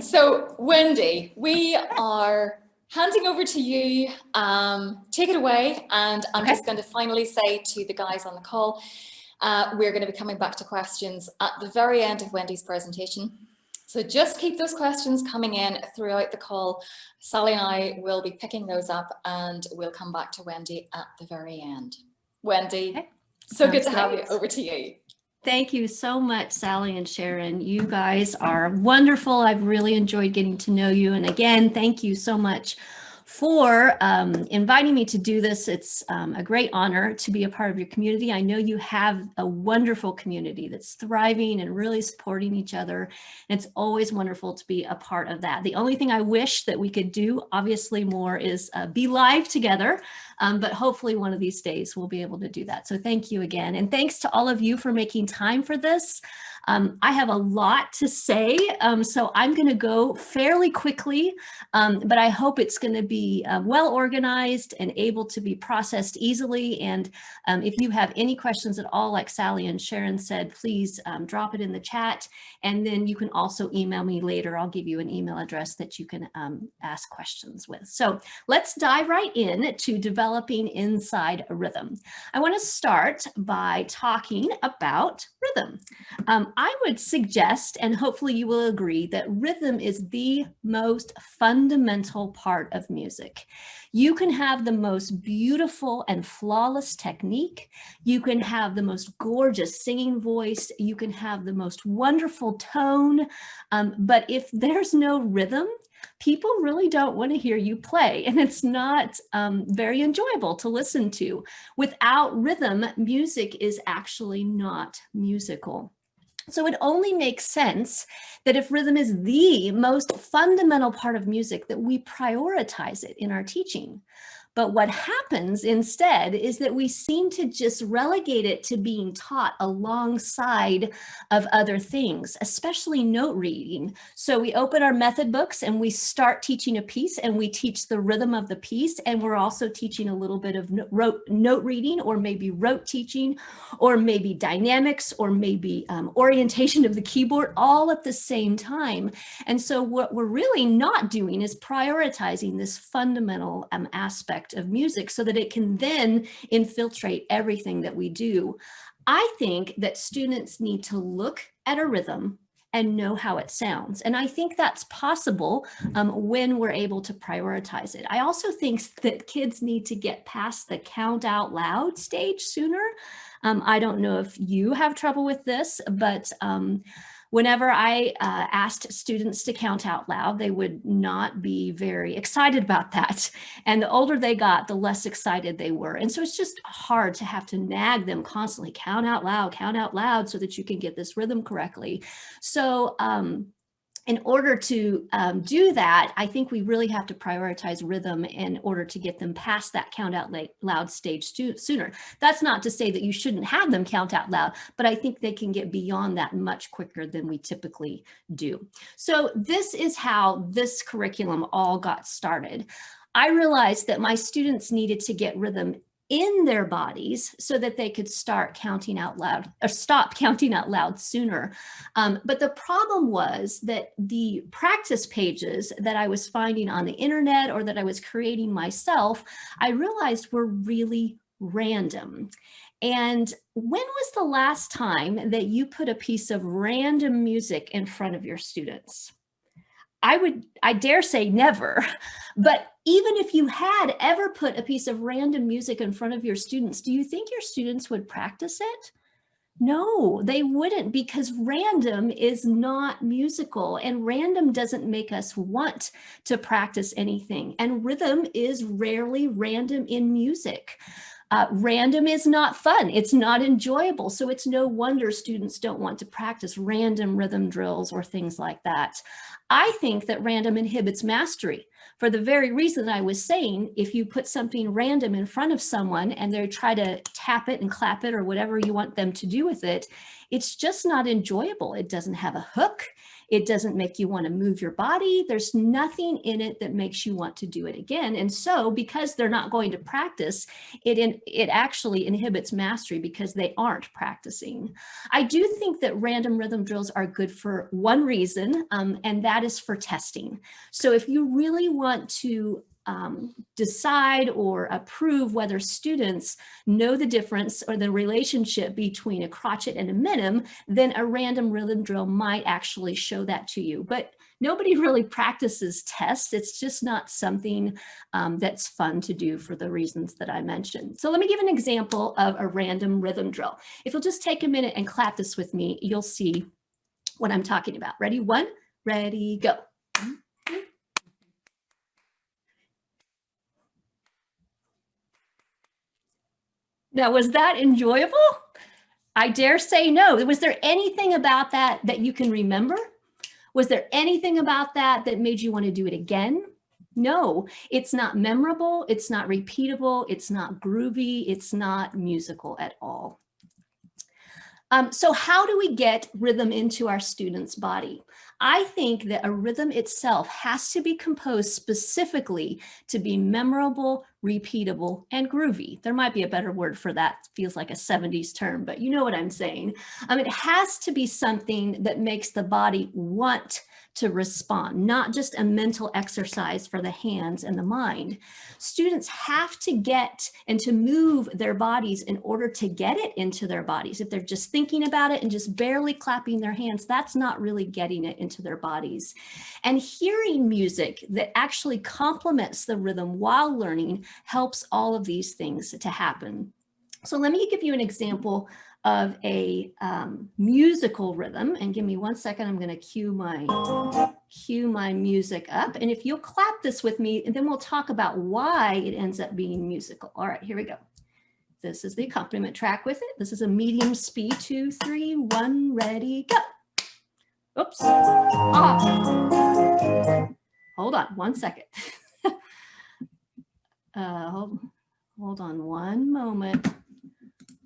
So Wendy, we are handing over to you. Um, take it away. And I'm okay. just going to finally say to the guys on the call, uh, we're going to be coming back to questions at the very end of Wendy's presentation. So just keep those questions coming in throughout the call. Sally and I will be picking those up and we'll come back to Wendy at the very end. Wendy, okay. so Sounds good to great. have you. Over to you. Thank you so much, Sally and Sharon. You guys are wonderful. I've really enjoyed getting to know you. And again, thank you so much for um, inviting me to do this. It's um, a great honor to be a part of your community. I know you have a wonderful community that's thriving and really supporting each other. And it's always wonderful to be a part of that. The only thing I wish that we could do, obviously more, is uh, be live together. Um, but hopefully one of these days we'll be able to do that. So thank you again. And thanks to all of you for making time for this. Um, I have a lot to say, um, so I'm going to go fairly quickly, um, but I hope it's going to be uh, well organized and able to be processed easily. And um, if you have any questions at all, like Sally and Sharon said, please um, drop it in the chat. And then you can also email me later. I'll give you an email address that you can ask questions with. So let's dive right in to developing inside a rhythm. I want to start by talking about rhythm. Um, I would suggest, and hopefully you will agree, that rhythm is the most fundamental part of music. You can have the most beautiful and flawless technique. You can have the most gorgeous singing voice. You can have the most wonderful tone. Um, but if there's no rhythm, people really don't want to hear you play and it's not um, very enjoyable to listen to. Without rhythm, music is actually not musical. So it only makes sense that if rhythm is the most fundamental part of music that we prioritize it in our teaching. But what happens instead is that we seem to just relegate it to being taught alongside of other things, especially note reading. So we open our method books and we start teaching a piece and we teach the rhythm of the piece. And we're also teaching a little bit of note reading or maybe rote teaching or maybe dynamics or maybe um, orientation of the keyboard all at the same time. And so what we're really not doing is prioritizing this fundamental um, aspect aspect of music so that it can then infiltrate everything that we do. I think that students need to look at a rhythm and know how it sounds. And I think that's possible um, when we're able to prioritize it. I also think that kids need to get past the count out loud stage sooner. Um, I don't know if you have trouble with this, but um, Whenever I uh, asked students to count out loud, they would not be very excited about that. And the older they got, the less excited they were. And so it's just hard to have to nag them constantly, count out loud, count out loud so that you can get this rhythm correctly. So um, in order to um, do that, I think we really have to prioritize rhythm in order to get them past that count out loud stage sooner. That's not to say that you shouldn't have them count out loud, but I think they can get beyond that much quicker than we typically do. So this is how this curriculum all got started. I realized that my students needed to get rhythm in their bodies so that they could start counting out loud or stop counting out loud sooner. Um, but the problem was that the practice pages that I was finding on the internet or that I was creating myself, I realized were really random. And when was the last time that you put a piece of random music in front of your students? I would, I dare say never, but even if you had ever put a piece of random music in front of your students, do you think your students would practice it? No, they wouldn't because random is not musical and random doesn't make us want to practice anything. And rhythm is rarely random in music. Uh, random is not fun. It's not enjoyable. So it's no wonder students don't want to practice random rhythm drills or things like that. I think that random inhibits mastery for the very reason I was saying, if you put something random in front of someone and they try to tap it and clap it or whatever you want them to do with it, it's just not enjoyable. It doesn't have a hook. It doesn't make you want to move your body. There's nothing in it that makes you want to do it again. And so because they're not going to practice, it, in, it actually inhibits mastery because they aren't practicing. I do think that random rhythm drills are good for one reason, um, and that is for testing. So if you really want to um, decide or approve whether students know the difference or the relationship between a crotchet and a minim, then a random rhythm drill might actually show that to you. But nobody really practices tests. It's just not something um, that's fun to do for the reasons that I mentioned. So let me give an example of a random rhythm drill. If you'll just take a minute and clap this with me, you'll see what I'm talking about. Ready? One, ready, go. Now, was that enjoyable? I dare say no. Was there anything about that that you can remember? Was there anything about that that made you want to do it again? No, it's not memorable. It's not repeatable. It's not groovy. It's not musical at all. Um, so how do we get rhythm into our students' body? I think that a rhythm itself has to be composed specifically to be memorable, repeatable, and groovy. There might be a better word for that. Feels like a 70s term, but you know what I'm saying. Um, it has to be something that makes the body want to respond, not just a mental exercise for the hands and the mind. Students have to get and to move their bodies in order to get it into their bodies. If they're just thinking about it and just barely clapping their hands, that's not really getting it into their bodies. And hearing music that actually complements the rhythm while learning helps all of these things to happen. So let me give you an example of a um, musical rhythm. And give me one second, I'm gonna cue my, cue my music up. And if you'll clap this with me, and then we'll talk about why it ends up being musical. All right, here we go. This is the accompaniment track with it. This is a medium speed, two, three, one, ready, go. Oops. Ah. Hold on one second. uh, hold, hold on one moment.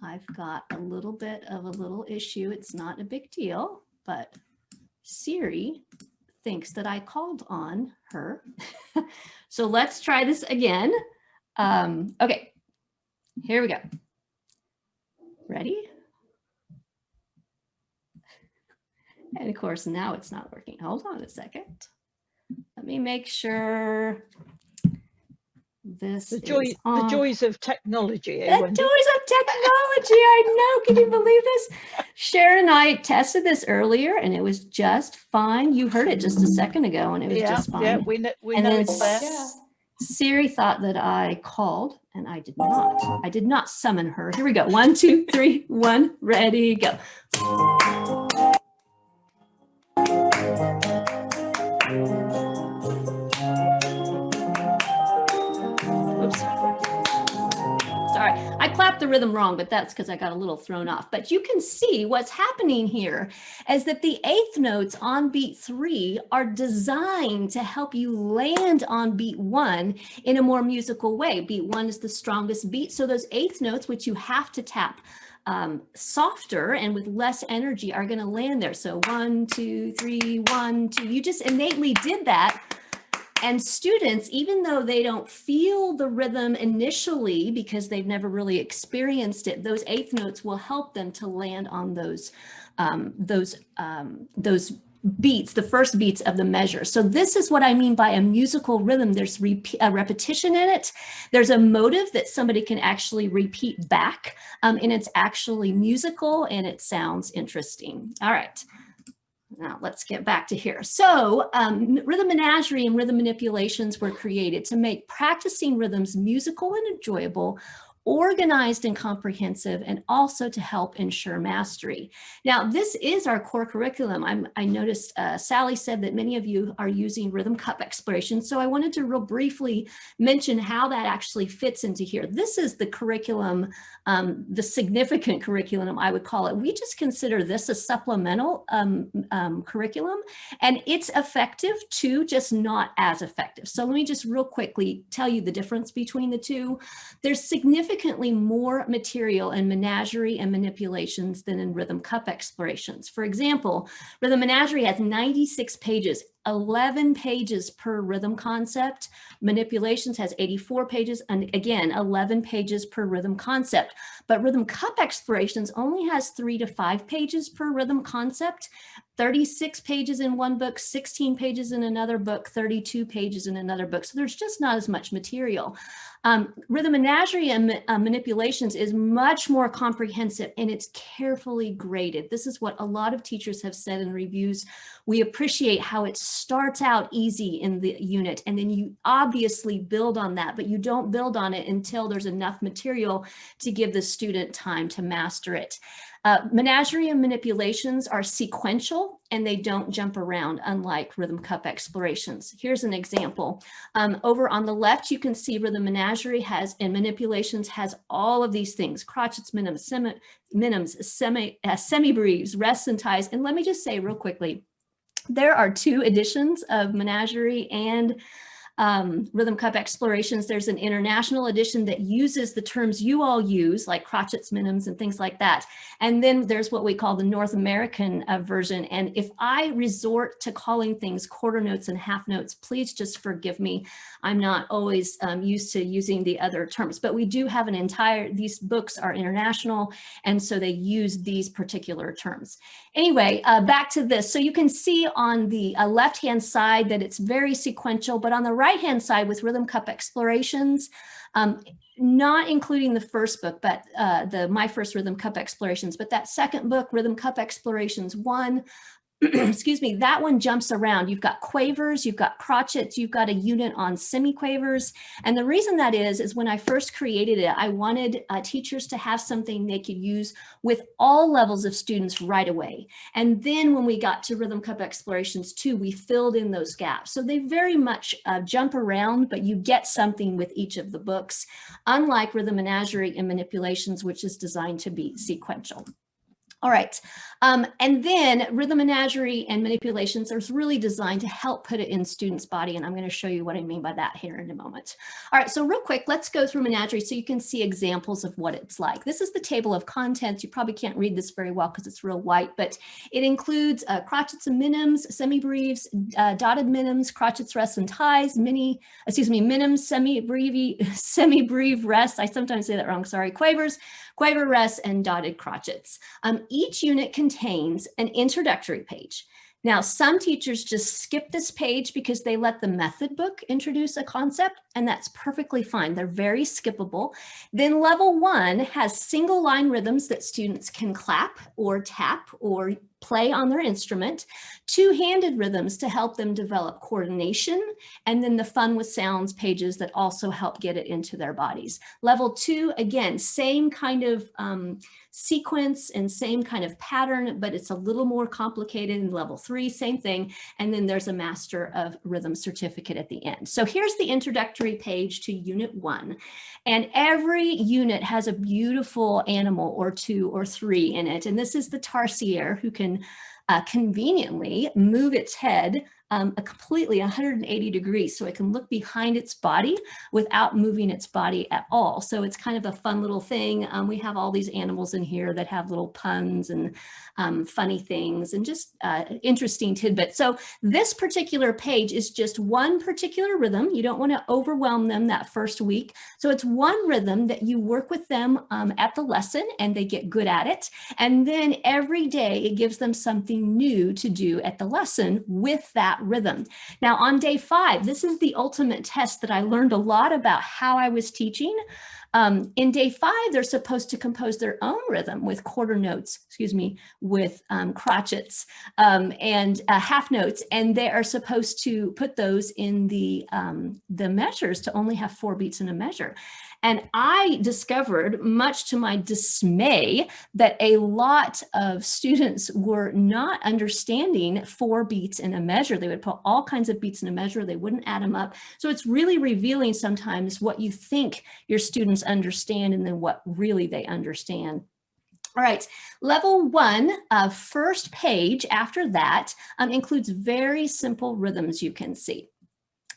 I've got a little bit of a little issue. It's not a big deal, but Siri thinks that I called on her. so let's try this again. Um, okay, here we go. Ready? And of course, now it's not working. Hold on a second. Let me make sure this the joy the joys of technology eh, the Wendy? joys of technology i know. Can you believe this? Sharon and i tested this earlier and it was just fine. You heard it just a second ago and it was yeah, just fine. yeah we know, we and know then it's there. siri thought that i called and i did not. I did not summon her. Here we go. One two three. One ready go clapped the rhythm wrong, but that's because I got a little thrown off. But you can see what's happening here is that the eighth notes on beat three are designed to help you land on beat one in a more musical way. Beat one is the strongest beat. So those eighth notes, which you have to tap um, softer and with less energy are going to land there. So one, two, three, one, two. You just innately did that and students, even though they don't feel the rhythm initially because they've never really experienced it, those eighth notes will help them to land on those, um, those, um, those beats, the first beats of the measure. So this is what I mean by a musical rhythm. There's a repetition in it. There's a motive that somebody can actually repeat back um, and it's actually musical and it sounds interesting. All right. Now let's get back to here. So um, rhythm menagerie and rhythm manipulations were created to make practicing rhythms musical and enjoyable organized and comprehensive, and also to help ensure mastery. Now, this is our core curriculum. I'm, i noticed uh, Sally said that many of you are using rhythm cup exploration, so I wanted to real briefly mention how that actually fits into here. This is the curriculum, um, the significant curriculum, I would call it. We just consider this a supplemental um, um, curriculum, and it's effective too, just not as effective. So let me just real quickly tell you the difference between the two. There's significant significantly more material in menagerie and manipulations than in rhythm cup explorations. For example, rhythm menagerie has 96 pages, 11 pages per rhythm concept. Manipulations has 84 pages, and again, 11 pages per rhythm concept. But rhythm cup explorations only has three to five pages per rhythm concept, 36 pages in one book, 16 pages in another book, 32 pages in another book. So there's just not as much material. Um, rhythm menagerie and uh, manipulations is much more comprehensive and it's carefully graded. This is what a lot of teachers have said in reviews. We appreciate how it starts out easy in the unit and then you obviously build on that, but you don't build on it until there's enough material to give the student time to master it. Uh, menagerie and manipulations are sequential and they don't jump around unlike rhythm cup explorations. Here's an example. Um, over on the left, you can see rhythm menagerie has and manipulations has all of these things, crotchets, minims, semi, minims, semi, uh, semi-breves, rests and ties. And let me just say real quickly, there are two editions of menagerie and um, Rhythm Cup Explorations, there's an international edition that uses the terms you all use, like crotchets, minims, and things like that. And then there's what we call the North American uh, version. And if I resort to calling things quarter notes and half notes, please just forgive me. I'm not always um, used to using the other terms, but we do have an entire, these books are international, and so they use these particular terms. Anyway, uh, back to this. So you can see on the uh, left-hand side that it's very sequential, but on the right-hand side with Rhythm Cup Explorations, um, not including the first book, but uh, the My First Rhythm Cup Explorations, but that second book, Rhythm Cup Explorations 1, excuse me, that one jumps around. You've got quavers, you've got crotchets, you've got a unit on semi-quavers. And the reason that is, is when I first created it, I wanted uh, teachers to have something they could use with all levels of students right away. And then when we got to Rhythm Cup Explorations 2, we filled in those gaps. So they very much uh, jump around, but you get something with each of the books, unlike Rhythm Menagerie and Manipulations, which is designed to be sequential. All right, um, and then rhythm menagerie and manipulations are really designed to help put it in students' body, and I'm going to show you what I mean by that here in a moment. All right, so real quick, let's go through menagerie so you can see examples of what it's like. This is the table of contents. You probably can't read this very well because it's real white, but it includes uh, crotchets and minims, semi-breves, uh, dotted minims, crotchets, rests, and ties, mini, excuse me, minims, semi-breve, semi-breve rests. I sometimes say that wrong, sorry, quavers, quaver rests, and dotted crotchets. Um, each unit contains an introductory page. Now, some teachers just skip this page because they let the method book introduce a concept, and that's perfectly fine. They're very skippable. Then level one has single line rhythms that students can clap or tap or play on their instrument, two-handed rhythms to help them develop coordination, and then the fun with sounds pages that also help get it into their bodies. Level two, again, same kind of um, sequence and same kind of pattern, but it's a little more complicated in level three, same thing. And then there's a master of rhythm certificate at the end. So here's the introductory page to unit one. And every unit has a beautiful animal or two or three in it. And this is the tarsier who can uh, conveniently move its head um, a completely 180 degrees so it can look behind its body without moving its body at all. So it's kind of a fun little thing. Um, we have all these animals in here that have little puns and um, funny things and just uh, interesting tidbits. So this particular page is just one particular rhythm. You don't want to overwhelm them that first week. So it's one rhythm that you work with them um, at the lesson and they get good at it. And then every day it gives them something new to do at the lesson with that rhythm. Now on day five, this is the ultimate test that I learned a lot about how I was teaching. Um, in day five, they're supposed to compose their own rhythm with quarter notes, excuse me, with um, crotchets um, and uh, half notes, and they are supposed to put those in the, um, the measures to only have four beats in a measure. And I discovered, much to my dismay, that a lot of students were not understanding four beats in a measure. They would put all kinds of beats in a measure. They wouldn't add them up. So it's really revealing sometimes what you think your students understand and then what really they understand. All right, level one, uh, first page after that um, includes very simple rhythms you can see.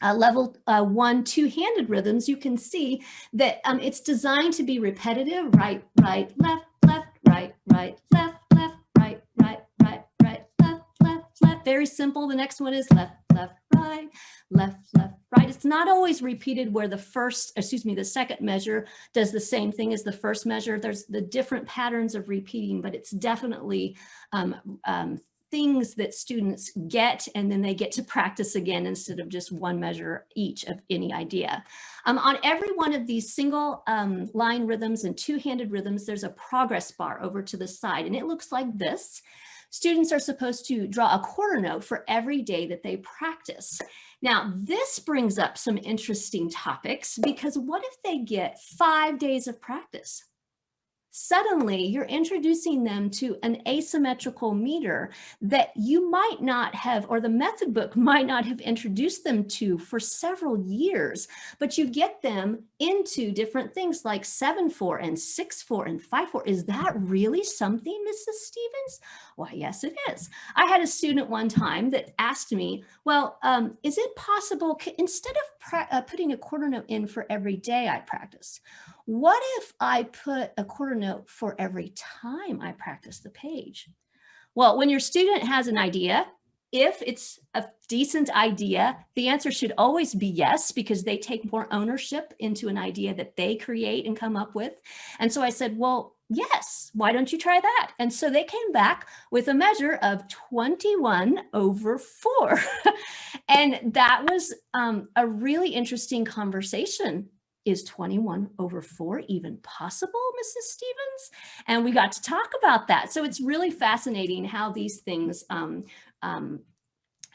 Uh, level uh, one two-handed rhythms, you can see that um, it's designed to be repetitive, right, right, left, left, right, right, left, left, right, right, right, right, left, left, left. Very simple. The next one is left, left, right, left, left, right. It's not always repeated where the first, excuse me, the second measure does the same thing as the first measure. There's the different patterns of repeating, but it's definitely um, um, things that students get and then they get to practice again instead of just one measure each of any idea. Um, on every one of these single um, line rhythms and two-handed rhythms, there's a progress bar over to the side and it looks like this. Students are supposed to draw a quarter note for every day that they practice. Now, this brings up some interesting topics because what if they get five days of practice? Suddenly you're introducing them to an asymmetrical meter that you might not have, or the method book might not have introduced them to for several years, but you get them into different things like 7-4 and 6-4 and 5-4. Is that really something, Mrs. Stevens? Why, yes, it is. I had a student one time that asked me, well, um, is it possible, instead of uh, putting a quarter note in for every day I practice, what if I put a quarter note for every time I practice the page? Well, when your student has an idea, if it's a decent idea, the answer should always be yes, because they take more ownership into an idea that they create and come up with. And so I said, well, yes, why don't you try that? And so they came back with a measure of 21 over four. and that was um, a really interesting conversation is 21 over 4 even possible, Mrs. Stevens? And we got to talk about that. So it's really fascinating how these things um, um,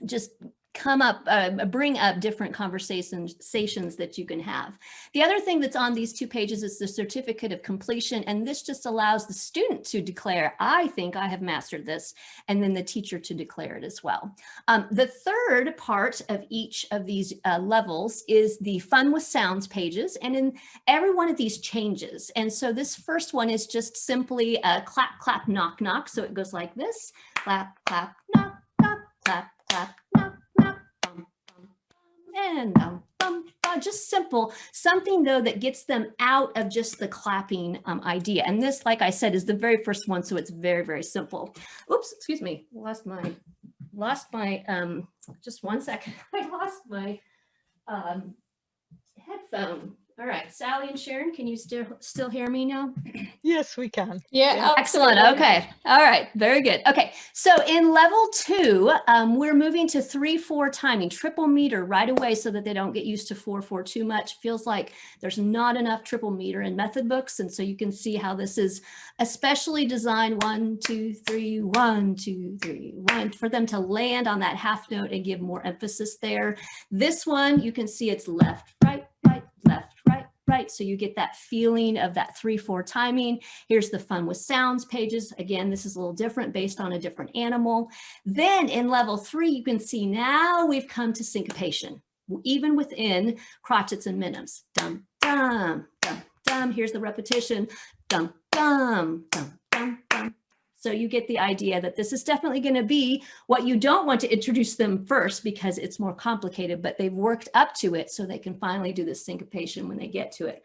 just come up, uh, bring up different conversations that you can have. The other thing that's on these two pages is the certificate of completion. And this just allows the student to declare, I think I have mastered this, and then the teacher to declare it as well. Um, the third part of each of these uh, levels is the fun with sounds pages. And in every one of these changes. And so this first one is just simply a clap, clap, knock, knock. So it goes like this, clap, clap, knock, knock, clap, clap, knock, and um, bum, bum, just simple, something though that gets them out of just the clapping um, idea. And this, like I said, is the very first one, so it's very, very simple. Oops, excuse me, lost my, lost my, um, just one second, I lost my um, headphone. All right, Sally and Sharon, can you still still hear me now? Yes, we can. Yeah, excellent. Okay, all right, very good. Okay, so in level two, um, we're moving to three four timing, triple meter right away, so that they don't get used to four four too much. Feels like there's not enough triple meter in method books, and so you can see how this is especially designed one two three one two three one for them to land on that half note and give more emphasis there. This one you can see it's left right right left right? So you get that feeling of that three, four timing. Here's the fun with sounds pages. Again, this is a little different based on a different animal. Then in level three, you can see now we've come to syncopation, even within crotchets and minims. Dum, dum, dum, dum. Here's the repetition. Dum, dum, dum. So you get the idea that this is definitely going to be what you don't want to introduce them first because it's more complicated, but they've worked up to it so they can finally do the syncopation when they get to it.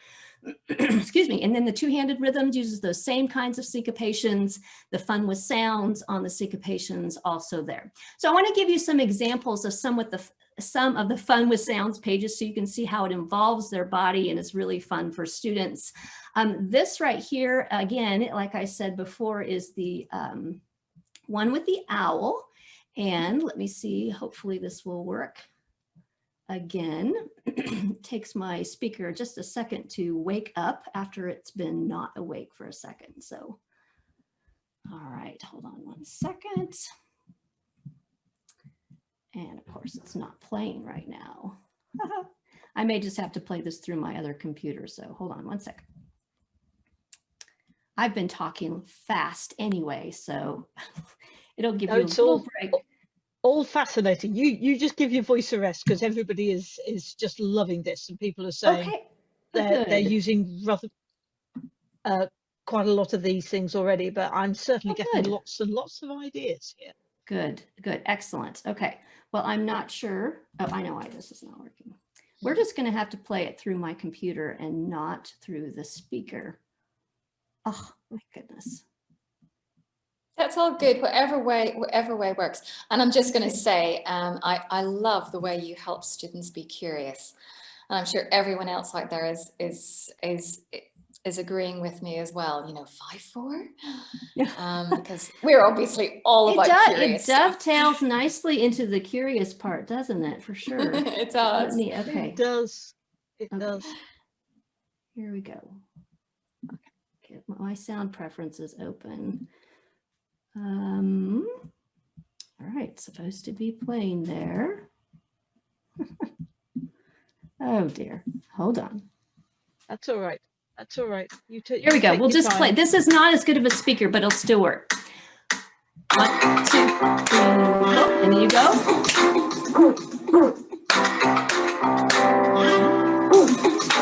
Excuse me. And then the two-handed rhythms uses those same kinds of syncopations, the fun with sounds on the syncopations also there. So I want to give you some examples of some with the some of the fun with sounds pages so you can see how it involves their body and is really fun for students. Um, this right here, again, like I said before, is the um, one with the owl. And let me see, hopefully this will work. Again, takes my speaker just a second to wake up after it's been not awake for a second. So, all right, hold on one second. And of course, it's not playing right now. I may just have to play this through my other computer. So hold on one second. I've been talking fast anyway, so it'll give no, you oh, a little break. Oh, All fascinating. You you just give your voice a rest because everybody is is just loving this, and people are saying okay. they're they're using rather uh, quite a lot of these things already. But I'm certainly oh, getting lots and lots of ideas here. Good, good, excellent. Okay, well, I'm not sure. Oh, I know why this is not working. We're just going to have to play it through my computer and not through the speaker. Oh, my goodness. That's all good, whatever way, whatever way works. And I'm just going to say, um, I, I love the way you help students be curious. And I'm sure everyone else out there is, is, is, is agreeing with me as well. You know, five, four, Yeah. um, because we're obviously all It, about does, it dovetails nicely into the curious part, doesn't it? For sure. it does. me- okay, It does. It Okay. does. here we go. Get my sound preferences open. Um, all right, supposed to be playing there. oh dear, hold on. That's all right. That's all right. You take. Here we go. We'll your just play. This is not as good of a speaker, but it'll still work. One, two, three, and then you go.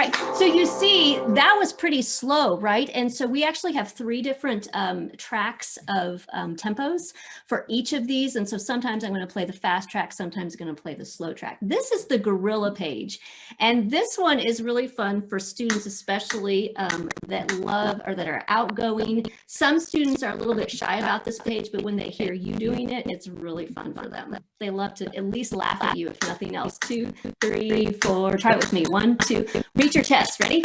right, so you see that was pretty slow, right? And so we actually have three different um, tracks of um, tempos for each of these. And so sometimes I'm going to play the fast track, sometimes I'm going to play the slow track. This is the Gorilla page. And this one is really fun for students, especially um, that love or that are outgoing. Some students are a little bit shy about this page, but when they hear you doing it, it's really fun for them. They love to at least laugh at you, if nothing else. Two, three, four, try it with me. One, two, reach your chest. Ready?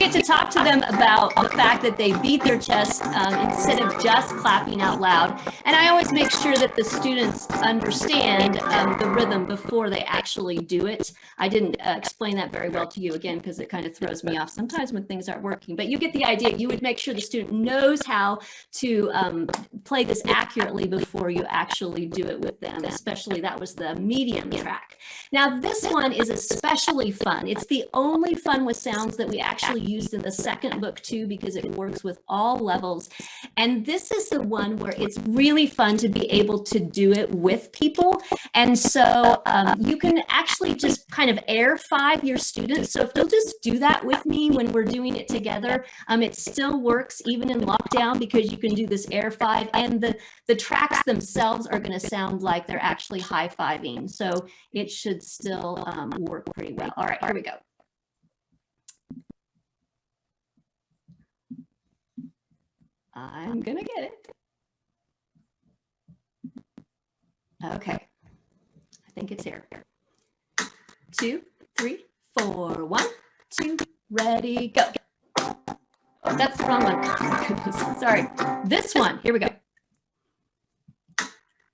Get to talk to them about the fact that they beat their chest um, instead of just clapping out loud. And I always make sure that the students understand um, the rhythm before they actually do it. I didn't uh, explain that very well to you again because it kind of throws me off sometimes when things aren't working. But you get the idea. You would make sure the student knows how to um, play this accurately before you actually do it with them. Especially that was the medium track. Now this one is especially fun. It's the only fun with sounds that we actually used in the second book too because it works with all levels. And this is the one where it's really fun to be able to do it with people. And so um, you can actually just kind of air five your students. So if they'll just do that with me when we're doing it together, um, it still works even in lockdown because you can do this air five and the, the tracks themselves are going to sound like they're actually high-fiving. So it should still um, work pretty well. All right, here we go. I'm gonna get it. Okay, I think it's here. Two, three, four, one, two, ready, go. Oh, that's the wrong one. Sorry. This one, here we go.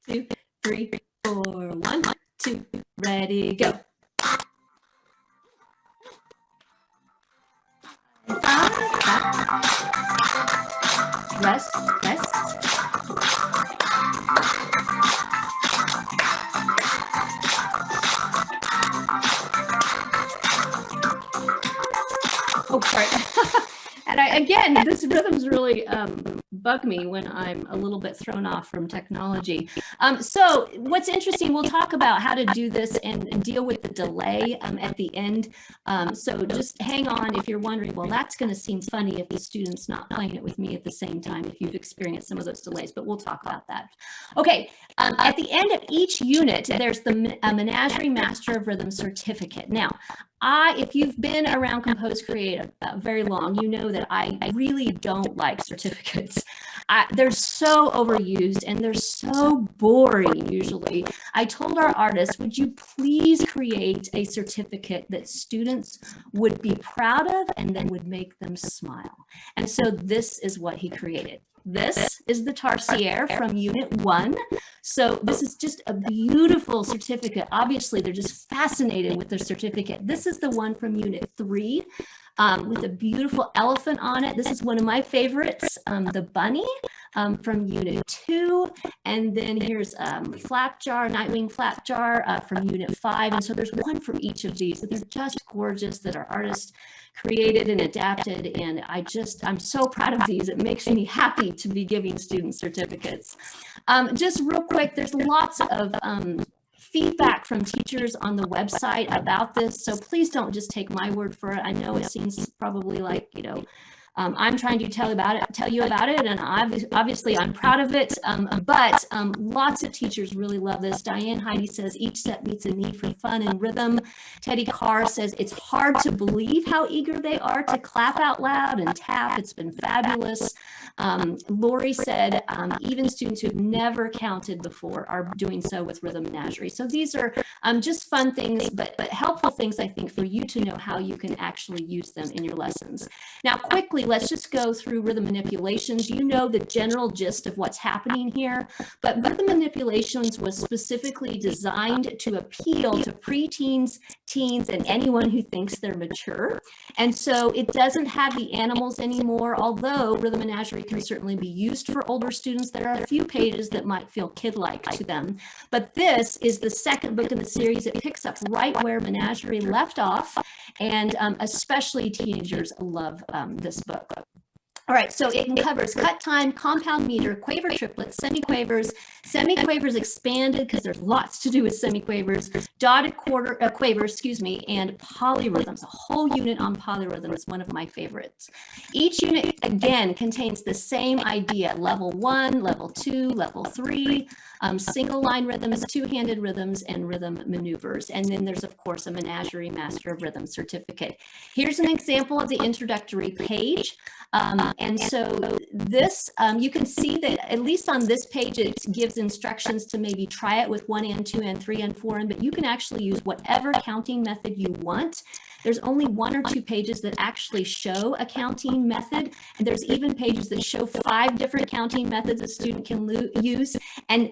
Two, three, four, one, two, ready, go. Five, back. Rest, rest. Oh, sorry. and I, again, this rhythms really um, bug me when I'm a little bit thrown off from technology. Um, so what's interesting, we'll talk about how to do this and, and deal with the delay um, at the end. Um, so just hang on if you're wondering, well, that's going to seem funny if the student's not playing it with me at the same time, if you've experienced some of those delays, but we'll talk about that. Okay, um, at the end of each unit, there's the Menagerie Master of Rhythm certificate. Now, I, if you've been around Compose Create uh, very long, you know that I really don't like certificates. I, they're so overused and they're so boring usually. I told our artists, would you please create a certificate that students would be proud of and then would make them smile. And so this is what he created. This is the Tarsier from Unit 1. So this is just a beautiful certificate. Obviously, they're just fascinated with their certificate. This is the one from Unit 3 um, with a beautiful elephant on it. This is one of my favorites, um, the bunny. Um, from Unit 2. And then here's um, Flap Jar, Nightwing Flap Jar uh, from Unit 5. And so there's one for each of these. These are just gorgeous that our artists created and adapted. And I just, I'm so proud of these. It makes me happy to be giving students certificates. Um, just real quick, there's lots of um, feedback from teachers on the website about this. So please don't just take my word for it. I know it seems probably like, you know, um, I'm trying to tell about it, tell you about it, and obviously I'm proud of it. Um, but um, lots of teachers really love this. Diane Heidi says each set meets a need for fun and rhythm. Teddy Carr says it's hard to believe how eager they are to clap out loud and tap. It's been fabulous. Um, Lori said um, even students who've never counted before are doing so with Rhythm Menagerie. So these are um, just fun things, but, but helpful things, I think, for you to know how you can actually use them in your lessons. Now, quickly, let's just go through rhythm manipulations. You know the general gist of what's happening here, but rhythm manipulations was specifically designed to appeal to preteens, teens, and anyone who thinks they're mature. And so it doesn't have the animals anymore, although Rhythm Menagerie can certainly be used for older students. There are a few pages that might feel kid-like to them. But this is the second book in the series. It picks up right where Menagerie left off. And um, especially teenagers love um, this book. All right, so it covers cut time, compound meter, quaver triplets, semiquavers, semiquavers expanded because there's lots to do with semiquavers, dotted quarter uh, quavers, excuse me, and polyrhythms. A whole unit on polyrhythm is one of my favorites. Each unit again contains the same idea: level one, level two, level three, um, single line rhythms, two-handed rhythms, and rhythm maneuvers. And then there's, of course, a Menagerie Master of Rhythm certificate. Here's an example of the introductory page. Um, and so this, um, you can see that at least on this page, it gives instructions to maybe try it with one and two and three and four, and but you can actually use whatever counting method you want. There's only one or two pages that actually show a counting method. And there's even pages that show five different counting methods a student can use. And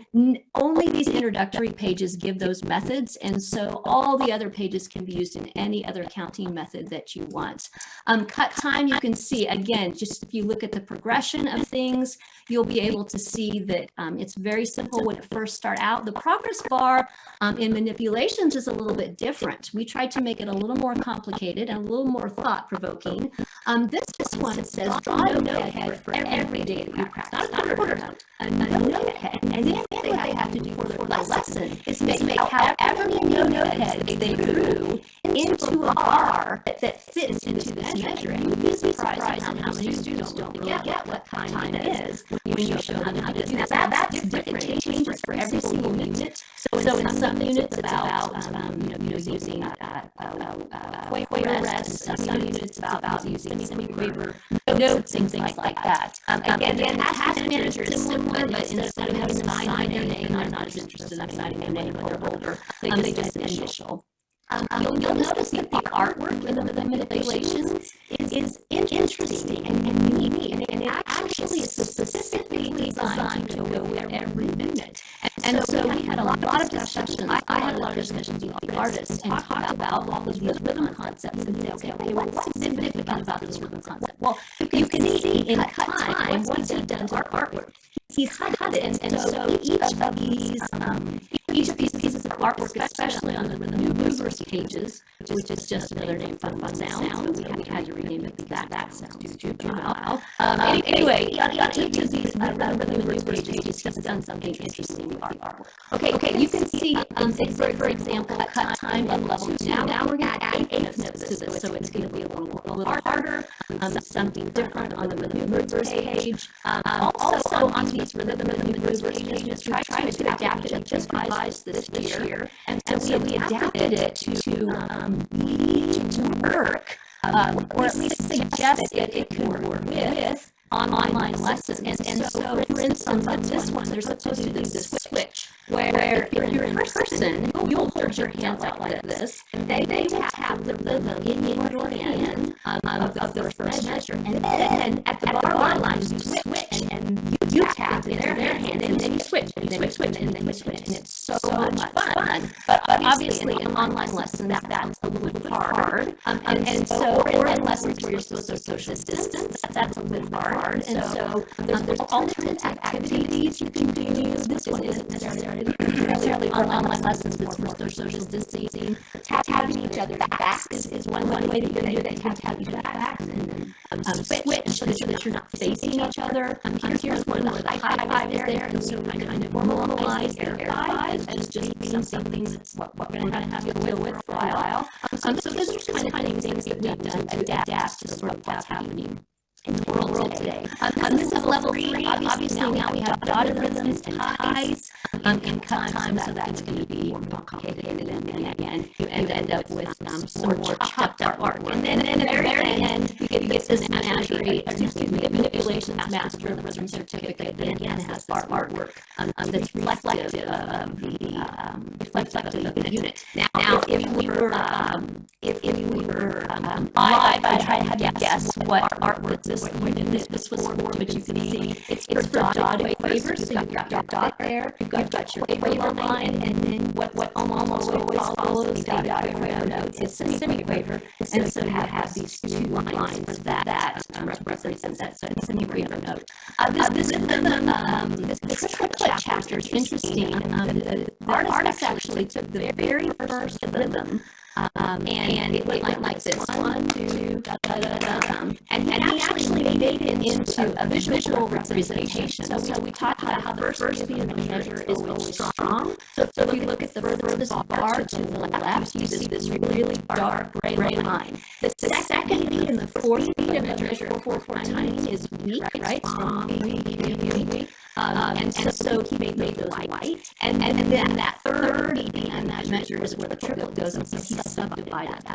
only these introductory pages give those methods. And so all the other pages can be used in any other counting method that you want. Um, cut time, you can see, again, just if you look at the progression of things, you'll be able to see that um, it's very simple when it first start out. The progress bar um, in manipulations is a little bit different. We tried to make it a little more complicated and a little more thought-provoking. Um, this, this one says draw a notehead for every day that you practice, not a quarter note, a notehead. And then what they have to do for the lesson is make, make however many noteheads they drew into a bar that fits into this measure. And you'd be surprised how many students don't get what time it is when you show them how to do that. That's different. It changes for every single unit. So in, so in some units, it's about um, you know using uh, uh, uh, quaver rest. Some units, it's about using semi-quaver notes and things like that. Um, again, again, task manager is similar, but instead of having them sign their name, I'm not as interested in signing their name when they're older. They just initial. Um, you'll, you'll notice that the artwork in the, the manipulations is, is interesting and, and unique, and, and it actually is specifically designed to go with every minute. And, and so, so we had a lot, lot of discussions. I, I had a lot of discussions with the artists and talked about all these rhythm concepts and say, okay, okay, what's significant about this rhythm concept? Well, you can see in cut time what he done to our artwork he's cut it, and, so each of these um, each of these pieces of artwork, especially on the maneuvers pages, which is just another name for fun sound, we, we had to rename it because that sounds juvenile. Um, um, anyway, each of these uh, maneuvers pages, he's done something interesting with artwork. Okay, okay, you can see, um, for, for example, cut time and level two. Now, we're going to add eighth notes to this, so it's going to be a little, a little harder, um, something different on the maneuvers page. Um, also, on these rhythm maneuvers pages, try, try to adapt it just revised this year, and so we adapted it to um, need to work, um, or at least suggest it could work with online lessons. And, and so, for instance, on this one, there's supposed to be this switch where if you're in person, you'll hold your hands out like this, and they, they tap the rhythm in your hand um, of, of the first measure. And then at the bar line, you switch, and, and you you tap in their hand and then you switch and then you switch and then you switch and it's so, much fun. But obviously in online lessons that that's a little bit hard. Um, and, and so or in lessons where you're supposed to social distance, that's a little hard. And so um, there's alternate activities you can do. This one isn't necessarily necessarily online lessons, but it's more social distancing. Tapping each other backs is, is one, one way that you can do that. Tap tap each other backs and then um, switch so that, you're not facing each other. Um, here's, here's one where the high five is there, and so kind of normalize air five as just being something that's what, what we're going to have to deal with for a while. Um, so those are kind of, kind of things that we've done to adapt to sort of what's happening in the world today. Um, um, this is level three. Obviously, now we have dotted rhythms and ties um, and cut time, so that's going to be more complicated. And then again, you end, end up with um, some more chopped up art. And then at the very end, you get this menagerie, excuse me, manipulations master of the rhythm certificate that again has art artwork um, that's reflective of the um, reflective of the unit. Now, now if we were um, if, if we were um, live, I'd try to have you guess what artwork this this this, this was for, but you can see it's, it's for dotted quavers, so you've got your dot there, you've got, got your quaver line, and then what, what almost always follows the dotted quaver notes is a semiquaver, and so you have these two lines for that, that um, represents that semiquaver note. Uh, this, this rhythm, um, this, this triplet chapter is interesting. Um, the, the artist actually took the very first rhythm um, and, and it went like, like this one, two, da, da, da, da, da. And, and actually made it into a visual representation. So, so we talked about how the first beat of the measure is always strong. So, so if you look at the furthest bar to the left, you see this really dark gray line. The second beat and the fourth beat of the measure, four, nine, is weak, right? Strong, weak, weak, weak. Um, um, and, and so he made, made those white. And, and, and then that third and that measure is where the triplet goes and he subdivided that.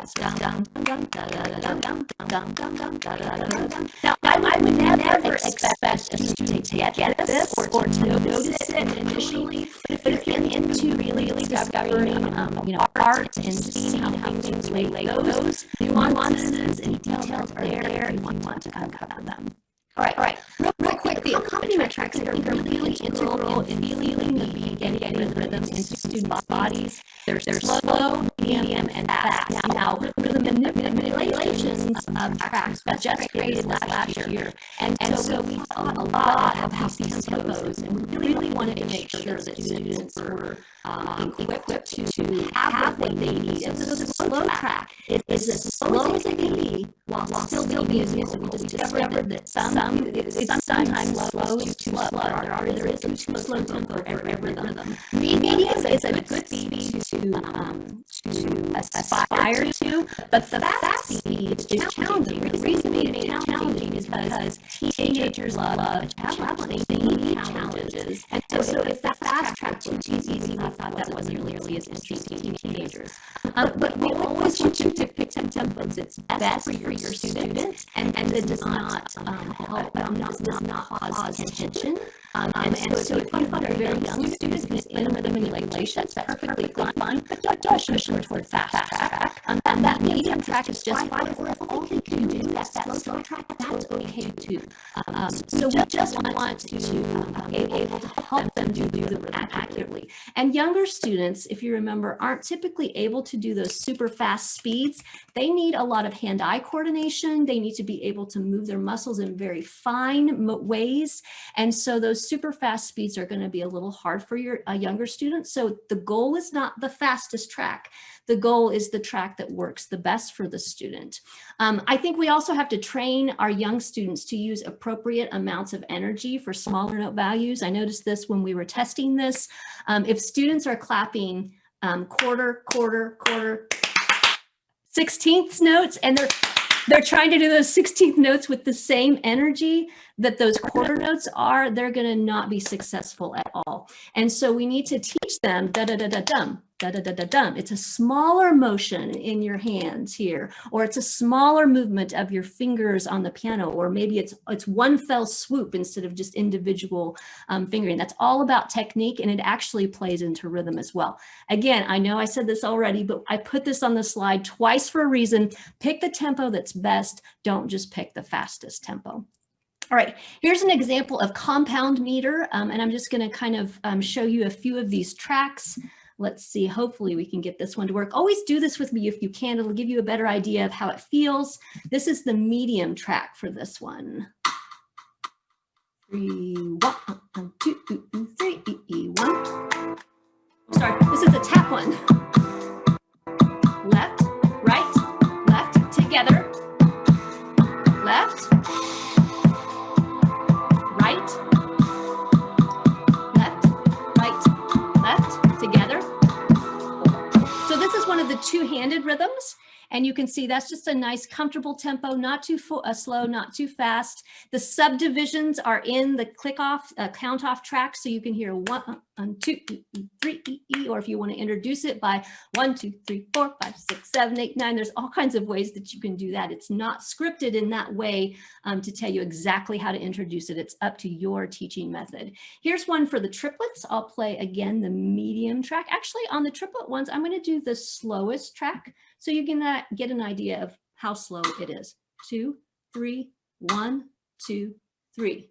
Now, I, would never expect a student to get, this or to notice it initially, but if you're into really, really discovering, um, you know, art and seeing how things relate, those nuances and details are there if you want to uncover them. All right, all right. Real, real quick, the accompaniment tracks are really integral in feeling the beat and getting rhythms into students' bodies. There's, there's slow, medium, and fast. Now, rhythm manipulations of tracks was just created last year. And, and so we thought a lot about these tempos, and we really wanted to make sure that students were um, equipped to, to have what they need. And so the slow track is, is as slow as it can be while, while still being musical. We discovered that some, some it's sometimes slow is too slow. There, are, there is a too slow tempo for every rhythm. Medium is a good speed to, um, to aspire to, but the fast speed is challenging. The reason it challenging is because teenagers love challenges. They need challenges. And so, so if the fast track too easy, thought that wasn't really as interesting to teenagers. Um, but we always want you to pick some tempos that's best for your students and, and that does not um, help, um, does not cause tension. Um, and, and so, so if you find a very young student who's in rhythm manipulation, that's perfectly fine, but don't, push them toward fast track. Um, and that medium track is just fine, or if all they can do is that slow track, that's okay too. Um, so we just want to um, be able to help them do the accurately. And younger students, if you remember, aren't typically able to do those super fast speeds. They need a lot of hand-eye coordination. They need to be able to move their muscles in very fine ways. And so those super fast speeds are going to be a little hard for your uh, younger students. So the goal is not the fastest track. The goal is the track that works the best for the student. Um, I think we also have to train our young students to use appropriate amounts of energy for smaller note values. I noticed this when we were testing this. Um, if students are clapping um, quarter, quarter, quarter, sixteenths notes and they're they're trying to do those 16th notes with the same energy that those quarter notes are, they're going to not be successful at all. And so we need to teach them da da da da dum, da da da da dum. It's a smaller motion in your hands here, or it's a smaller movement of your fingers on the piano, or maybe it's it's one fell swoop instead of just individual um, fingering. That's all about technique, and it actually plays into rhythm as well. Again, I know I said this already, but I put this on the slide twice for a reason. Pick the tempo that's best. Don't just pick the fastest tempo. All right, here's an example of compound meter, um, and I'm just going to kind of um, show you a few of these tracks. Let's see, hopefully we can get this one to work. Always do this with me if you can. It'll give you a better idea of how it feels. This is the medium track for this one. Three, one, two, three, one. Sorry, this is a tap one. Two-handed rhythms. And you can see that's just a nice comfortable tempo, not too uh, slow, not too fast. The subdivisions are in the click off, uh, count off track. So you can hear one, one, two, three, e, e, or if you want to introduce it by one, two, three, four, five, six, seven, eight, nine, there's all kinds of ways that you can do that. It's not scripted in that way um, to tell you exactly how to introduce it. It's up to your teaching method. Here's one for the triplets. I'll play again the medium track. Actually on the triplet ones, I'm going to do the slowest track. So you can uh, get an idea of how slow it is. Two, three, one, two, three.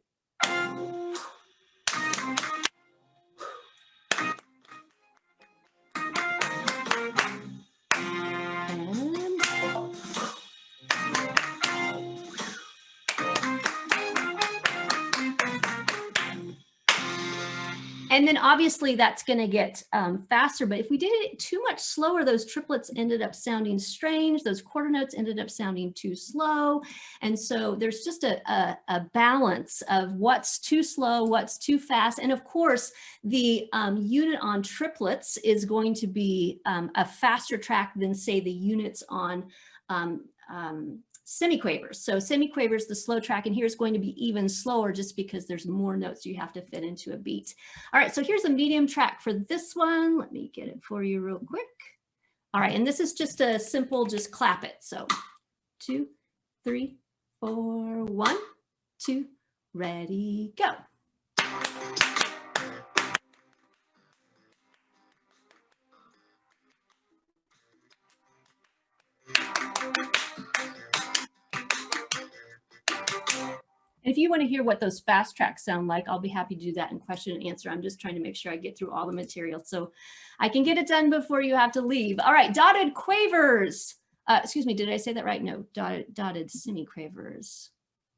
Then obviously that's going to get um, faster, but if we did it too much slower, those triplets ended up sounding strange. Those quarter notes ended up sounding too slow. And so there's just a, a, a balance of what's too slow, what's too fast. And of course, the um, unit on triplets is going to be um, a faster track than say the units on um, um, semiquavers. So semiquavers, the slow track, and here's going to be even slower just because there's more notes you have to fit into a beat. All right, so here's a medium track for this one. Let me get it for you real quick. All right, and this is just a simple, just clap it. So two, three, four, one, two, ready, go. If you want to hear what those fast tracks sound like, I'll be happy to do that in question and answer. I'm just trying to make sure I get through all the material so I can get it done before you have to leave. All right, dotted quavers. Uh, excuse me, did I say that right? No, dotted, dotted semi-quavers.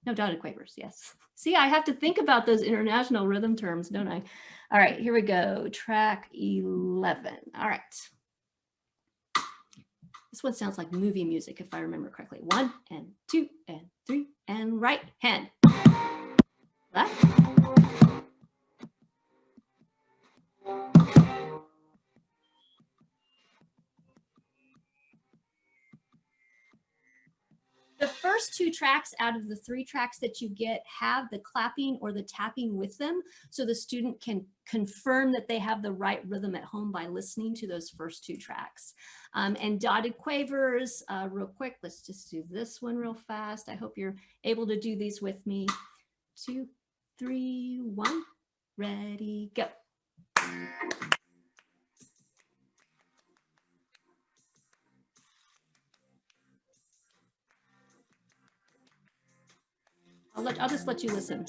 No, dotted quavers, yes. See, I have to think about those international rhythm terms, don't I? All right, here we go, track 11. All right. This one sounds like movie music, if I remember correctly. One and two and three and right hand. Left. First two tracks out of the three tracks that you get have the clapping or the tapping with them. So the student can confirm that they have the right rhythm at home by listening to those first two tracks. Um, and dotted quavers, uh, real quick, let's just do this one real fast. I hope you're able to do these with me. Two, three, one, ready, go. I'll, let, I'll just let you listen.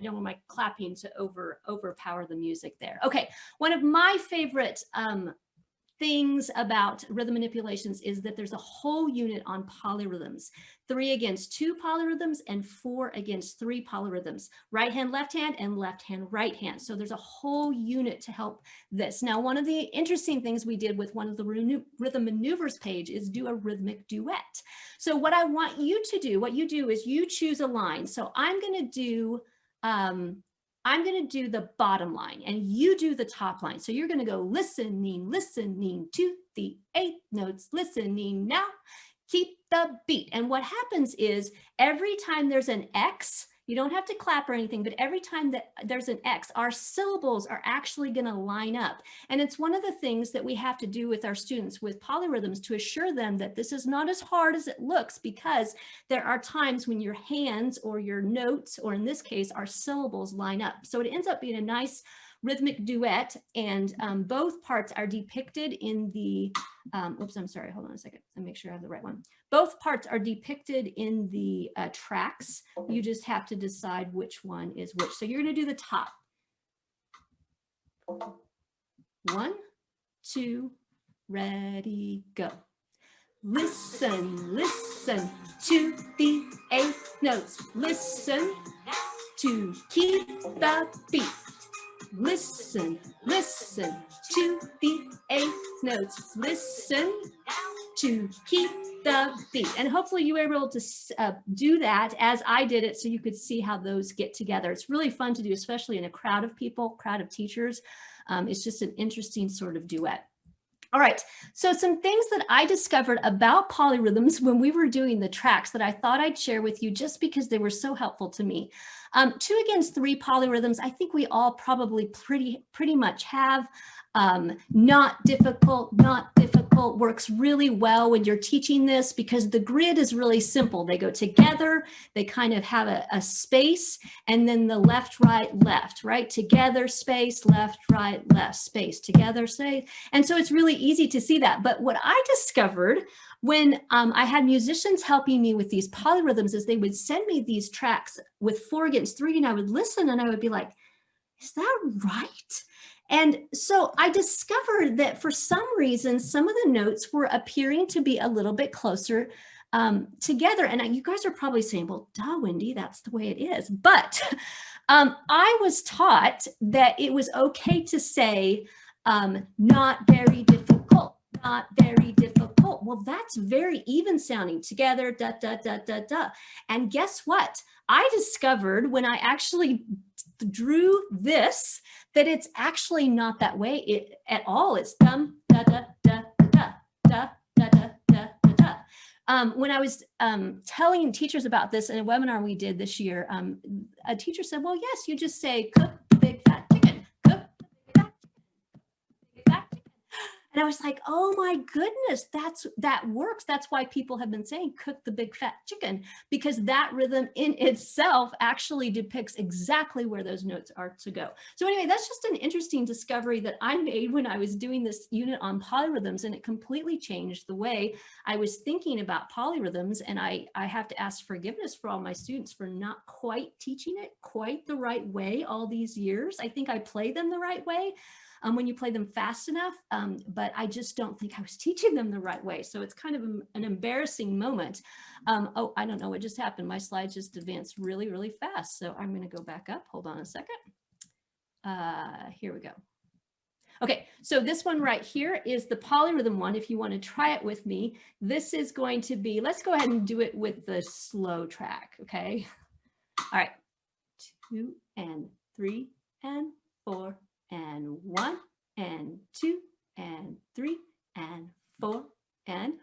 I don't want my clapping to over overpower the music there. Okay, one of my favorite um, things about rhythm manipulations is that there's a whole unit on polyrhythms, three against two polyrhythms and four against three polyrhythms, right hand, left hand and left hand, right hand. So there's a whole unit to help this. Now, one of the interesting things we did with one of the rhythm maneuvers page is do a rhythmic duet. So what I want you to do, what you do is you choose a line. So I'm gonna do um, I'm going to do the bottom line and you do the top line. So you're going to go listening, listening to the eight notes, listening now, keep the beat. And what happens is every time there's an X, you don't have to clap or anything, but every time that there's an X, our syllables are actually going to line up. And it's one of the things that we have to do with our students with polyrhythms to assure them that this is not as hard as it looks because there are times when your hands or your notes, or in this case, our syllables line up. So it ends up being a nice rhythmic duet and um, both parts are depicted in the, um, oops, I'm sorry, hold on a second. Let me make sure I have the right one. Both parts are depicted in the uh, tracks. You just have to decide which one is which. So you're gonna do the top. One, two, ready, go. Listen, listen to the eighth notes. Listen to keep the beat. Listen, listen to the eighth notes. Listen to keep the beat. And hopefully you were able to uh, do that as I did it so you could see how those get together. It's really fun to do, especially in a crowd of people, crowd of teachers. Um, it's just an interesting sort of duet. All right, so some things that I discovered about polyrhythms when we were doing the tracks that I thought I'd share with you just because they were so helpful to me. Um, two against three polyrhythms, I think we all probably pretty, pretty much have. Um, not difficult, not difficult, works really well when you're teaching this because the grid is really simple. They go together, they kind of have a, a space, and then the left, right, left, right? Together, space, left, right, left, space, together, say. And so it's really easy to see that. But what I discovered when um, I had musicians helping me with these polyrhythms is they would send me these tracks with four against three and I would listen and I would be like, is that right? And so I discovered that for some reason, some of the notes were appearing to be a little bit closer um, together. And you guys are probably saying, well, duh, Wendy, that's the way it is. But um, I was taught that it was okay to say um, not very difficult, not very difficult. Well, that's very even sounding together, da, da, da, da, da. And guess what? I discovered when I actually drew this that it's actually not that way it, at all. It's dum da da da da da da da da da da. Um, when I was um, telling teachers about this in a webinar we did this year, um, a teacher said, well, yes, you just say cook big fat And I was like, oh my goodness, that's that works. That's why people have been saying cook the big fat chicken because that rhythm in itself actually depicts exactly where those notes are to go. So anyway, that's just an interesting discovery that I made when I was doing this unit on polyrhythms and it completely changed the way I was thinking about polyrhythms. And I, I have to ask forgiveness for all my students for not quite teaching it quite the right way all these years. I think I play them the right way, um, when you play them fast enough, um, but I just don't think I was teaching them the right way. So it's kind of an embarrassing moment. Um, oh, I don't know what just happened. My slides just advanced really, really fast. So I'm going to go back up. Hold on a second. Uh, here we go. Okay, so this one right here is the polyrhythm one. If you want to try it with me, this is going to be, let's go ahead and do it with the slow track, okay? All right, two and three and four and one and two and three and four and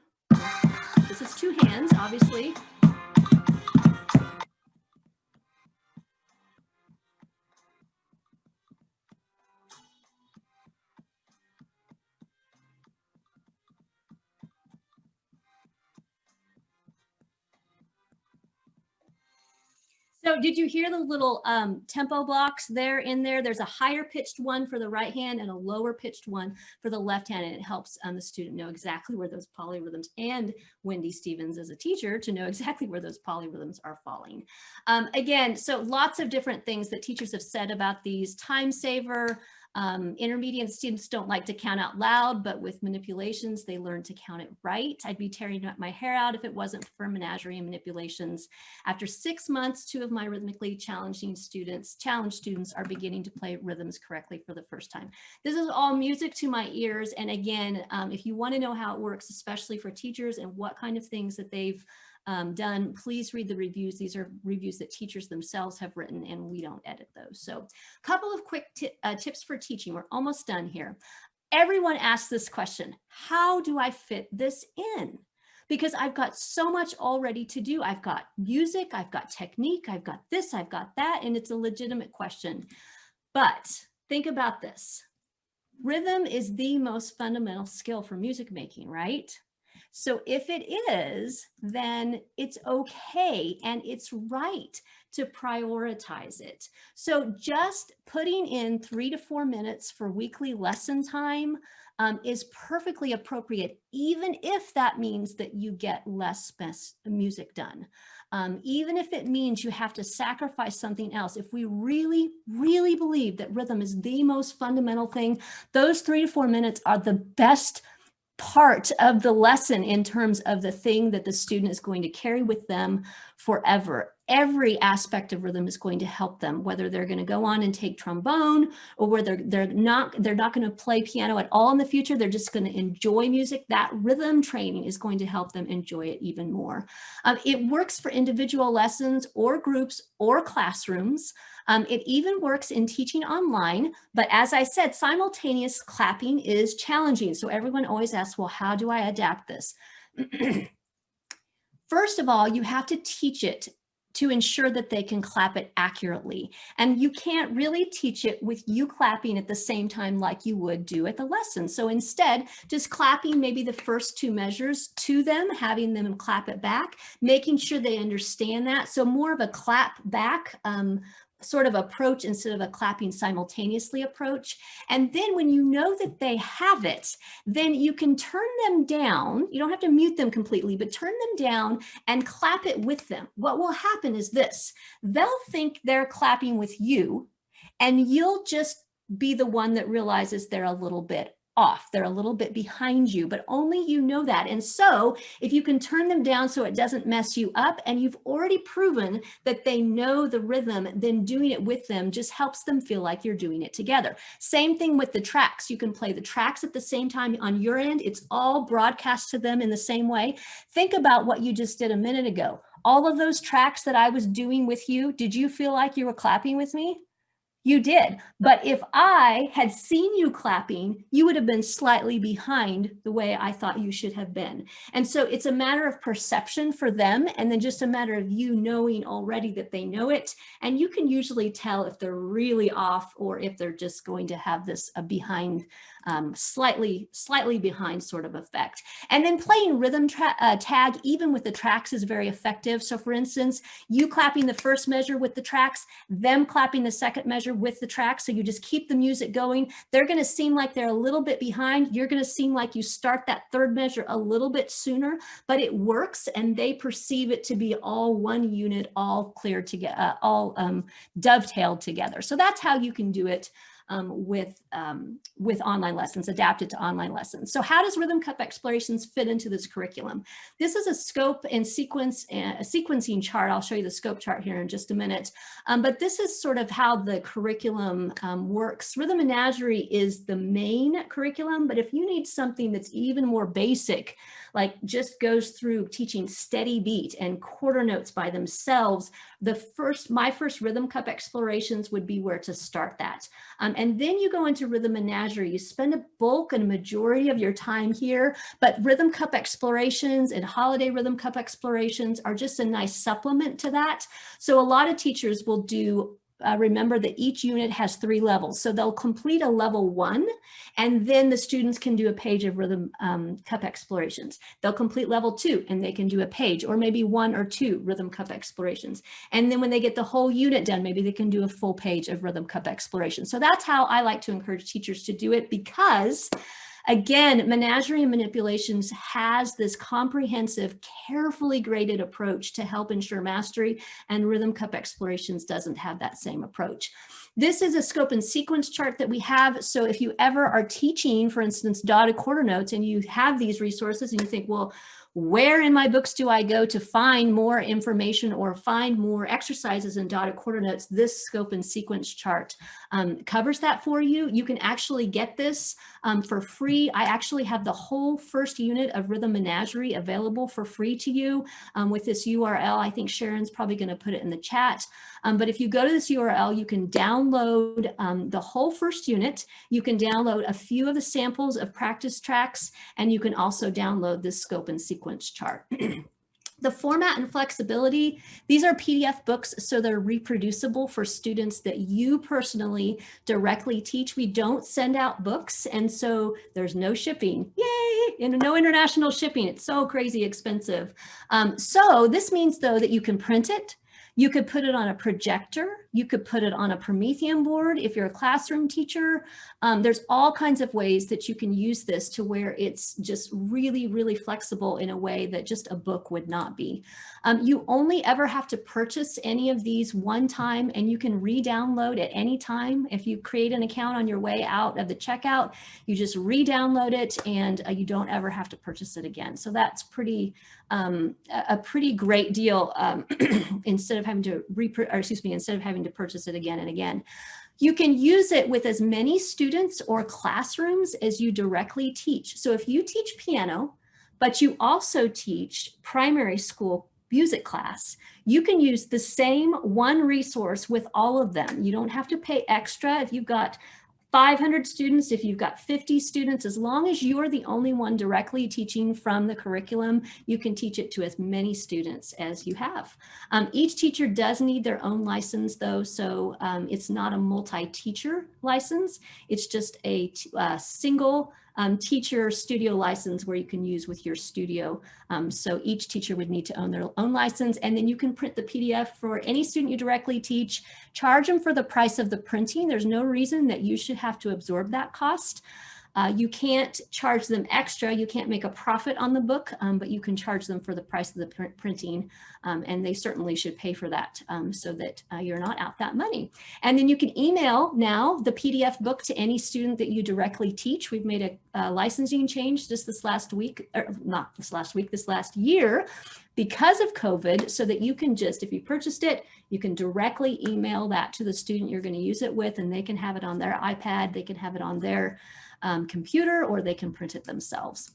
this is two hands obviously So did you hear the little um, temple blocks there in there? There's a higher pitched one for the right hand and a lower pitched one for the left hand. And it helps um, the student know exactly where those polyrhythms and Wendy Stevens as a teacher to know exactly where those polyrhythms are falling. Um, again, so lots of different things that teachers have said about these time saver, um, intermediate students don't like to count out loud, but with manipulations, they learn to count it right. I'd be tearing my hair out if it wasn't for menagerie and manipulations. After six months, two of my rhythmically challenging students, challenged students are beginning to play rhythms correctly for the first time. This is all music to my ears. And again, um, if you want to know how it works, especially for teachers and what kind of things that they've um, done, please read the reviews. These are reviews that teachers themselves have written and we don't edit those. So a couple of quick uh, tips for teaching. We're almost done here. Everyone asks this question, how do I fit this in? Because I've got so much already to do. I've got music, I've got technique, I've got this, I've got that, and it's a legitimate question. But think about this. Rhythm is the most fundamental skill for music making, right? So if it is, then it's okay and it's right to prioritize it. So just putting in three to four minutes for weekly lesson time um, is perfectly appropriate, even if that means that you get less music done. Um, even if it means you have to sacrifice something else, if we really, really believe that rhythm is the most fundamental thing, those three to four minutes are the best part of the lesson in terms of the thing that the student is going to carry with them forever. Every aspect of rhythm is going to help them, whether they're going to go on and take trombone or whether they're not, they're not going to play piano at all in the future. They're just going to enjoy music. That rhythm training is going to help them enjoy it even more. Um, it works for individual lessons or groups or classrooms. Um, it even works in teaching online, but as I said, simultaneous clapping is challenging. So everyone always asks, well, how do I adapt this? First of all, you have to teach it to ensure that they can clap it accurately. And you can't really teach it with you clapping at the same time like you would do at the lesson. So instead, just clapping maybe the first two measures to them, having them clap it back, making sure they understand that. So more of a clap back um, sort of approach instead of a clapping simultaneously approach. And then when you know that they have it, then you can turn them down. You don't have to mute them completely, but turn them down and clap it with them. What will happen is this, they'll think they're clapping with you and you'll just be the one that realizes they're a little bit off. They're a little bit behind you, but only you know that. And so if you can turn them down so it doesn't mess you up and you've already proven that they know the rhythm, then doing it with them just helps them feel like you're doing it together. Same thing with the tracks. You can play the tracks at the same time on your end. It's all broadcast to them in the same way. Think about what you just did a minute ago. All of those tracks that I was doing with you, did you feel like you were clapping with me? You did. But if I had seen you clapping, you would have been slightly behind the way I thought you should have been. And so it's a matter of perception for them and then just a matter of you knowing already that they know it. And you can usually tell if they're really off or if they're just going to have this a behind um, slightly, slightly behind sort of effect. And then playing rhythm uh, tag, even with the tracks is very effective. So for instance, you clapping the first measure with the tracks, them clapping the second measure with the tracks. So you just keep the music going. They're going to seem like they're a little bit behind. You're going to seem like you start that third measure a little bit sooner, but it works and they perceive it to be all one unit, all clear together, uh, all um, dovetailed together. So that's how you can do it um, with, um, with online lessons, adapted to online lessons. So how does Rhythm Cup Explorations fit into this curriculum? This is a scope and sequence, a sequencing chart. I'll show you the scope chart here in just a minute. Um, but this is sort of how the curriculum um, works. Rhythm Menagerie is the main curriculum, but if you need something that's even more basic, like just goes through teaching steady beat and quarter notes by themselves, the first, my first Rhythm Cup explorations would be where to start that. Um, and then you go into Rhythm Menagerie. You spend a bulk and majority of your time here, but Rhythm Cup explorations and holiday Rhythm Cup explorations are just a nice supplement to that. So a lot of teachers will do uh, remember that each unit has three levels. So they'll complete a level one, and then the students can do a page of rhythm um, cup explorations. They'll complete level two, and they can do a page, or maybe one or two rhythm cup explorations. And then when they get the whole unit done, maybe they can do a full page of rhythm cup explorations. So that's how I like to encourage teachers to do it because Again, Menagerie Manipulations has this comprehensive, carefully graded approach to help ensure mastery, and Rhythm Cup Explorations doesn't have that same approach. This is a scope and sequence chart that we have. So if you ever are teaching, for instance, dotted quarter notes, and you have these resources and you think, well, where in my books do I go to find more information or find more exercises and dotted quarter notes? This scope and sequence chart um, covers that for you. You can actually get this um, for free. I actually have the whole first unit of Rhythm Menagerie available for free to you um, with this URL. I think Sharon's probably going to put it in the chat. Um, but if you go to this URL, you can download um, the whole first unit. You can download a few of the samples of practice tracks, and you can also download this scope and sequence chart. The format and flexibility, these are PDF books, so they're reproducible for students that you personally directly teach. We don't send out books, and so there's no shipping. Yay! And no international shipping. It's so crazy expensive. Um, so this means, though, that you can print it, you could put it on a projector. You could put it on a Promethean board if you're a classroom teacher. Um, there's all kinds of ways that you can use this to where it's just really, really flexible in a way that just a book would not be. Um, you only ever have to purchase any of these one time and you can re-download at any time. If you create an account on your way out of the checkout, you just re-download it and uh, you don't ever have to purchase it again. So that's pretty um, a pretty great deal um, instead of having to or excuse me, instead of having to purchase it again and again. You can use it with as many students or classrooms as you directly teach. So if you teach piano, but you also teach primary school music class, you can use the same one resource with all of them. You don't have to pay extra if you've got 500 students, if you've got 50 students, as long as you're the only one directly teaching from the curriculum, you can teach it to as many students as you have. Um, each teacher does need their own license though, so um, it's not a multi-teacher license. It's just a uh, single um, teacher studio license where you can use with your studio. Um, so each teacher would need to own their own license and then you can print the PDF for any student you directly teach, charge them for the price of the printing. There's no reason that you should have to absorb that cost. Uh, you can't charge them extra. You can't make a profit on the book, um, but you can charge them for the price of the pr printing. Um, and they certainly should pay for that um, so that uh, you're not out that money. And then you can email now the PDF book to any student that you directly teach. We've made a, a licensing change just this last week, or not this last week, this last year because of COVID so that you can just, if you purchased it, you can directly email that to the student you're going to use it with and they can have it on their iPad, they can have it on their um, computer or they can print it themselves.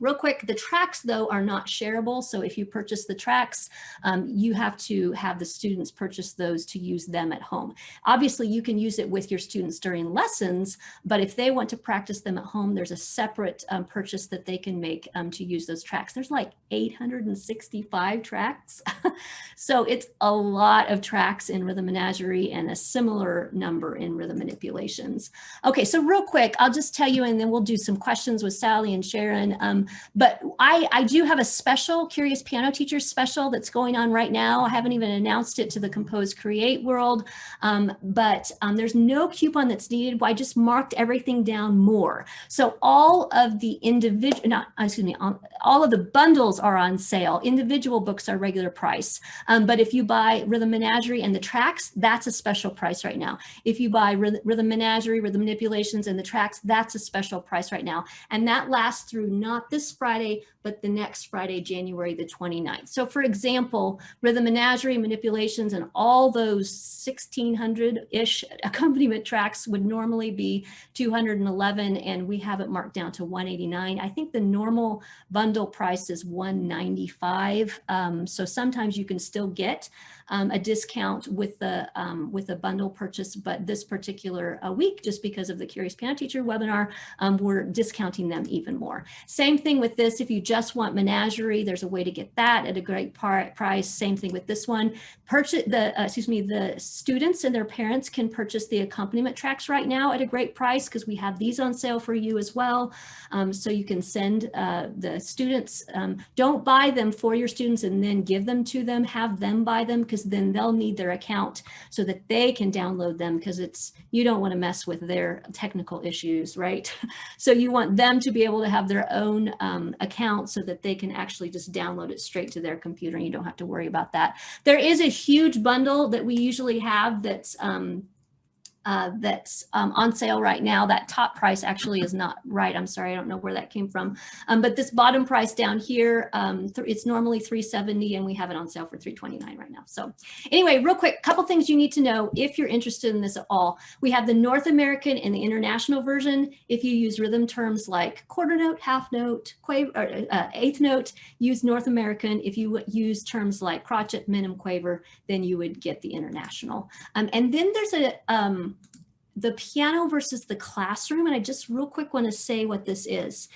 Real quick, the tracks though are not shareable. So if you purchase the tracks, um, you have to have the students purchase those to use them at home. Obviously you can use it with your students during lessons, but if they want to practice them at home, there's a separate um, purchase that they can make um, to use those tracks. There's like 865 tracks. so it's a lot of tracks in Rhythm Menagerie and a similar number in rhythm manipulations. Okay, so real quick, I'll just tell you and then we'll do some questions with Sally and Sharon. Um, but I, I do have a special Curious Piano Teachers special that's going on right now. I haven't even announced it to the Compose Create world, um, but um, there's no coupon that's needed. I just marked everything down more. So all of the individual, not, excuse me, all of the bundles are on sale. Individual books are regular price. Um, but if you buy Rhythm Menagerie and the tracks, that's a special price right now. If you buy Rhythm Menagerie, Rhythm Manipulations and the tracks, that's a special price right now. And that lasts through not this Friday, but the next Friday, January the 29th. So for example, Rhythm Menagerie, Manipulations, and all those 1600-ish accompaniment tracks would normally be 211, and we have it marked down to 189. I think the normal bundle price is 195. Um, so sometimes you can still get um, a discount with the um, with a bundle purchase, but this particular uh, week, just because of the Curious Piano Teacher webinar, um, we're discounting them even more. Same thing with this. If you just want Menagerie, there's a way to get that at a great price. Same thing with this one. Purchase the uh, excuse me, the students and their parents can purchase the accompaniment tracks right now at a great price because we have these on sale for you as well. Um, so you can send uh, the students. Um, don't buy them for your students and then give them to them. Have them buy them because then they'll need their account so that they can download them because it's you don't want to mess with their technical issues, right? so you want them to be able to have their own um, account so that they can actually just download it straight to their computer and you don't have to worry about that. There is a huge bundle that we usually have that's um, uh, that's um, on sale right now. That top price actually is not right. I'm sorry, I don't know where that came from. Um, but this bottom price down here, um, it's normally 370 and we have it on sale for 329 right now. So anyway, real quick, couple things you need to know if you're interested in this at all. We have the North American and the international version. If you use rhythm terms like quarter note, half note, quaver, or, uh, eighth note, use North American. If you use terms like crotchet, minim, quaver, then you would get the international. Um, and then there's a, um, the piano versus the classroom. And I just real quick want to say what this is.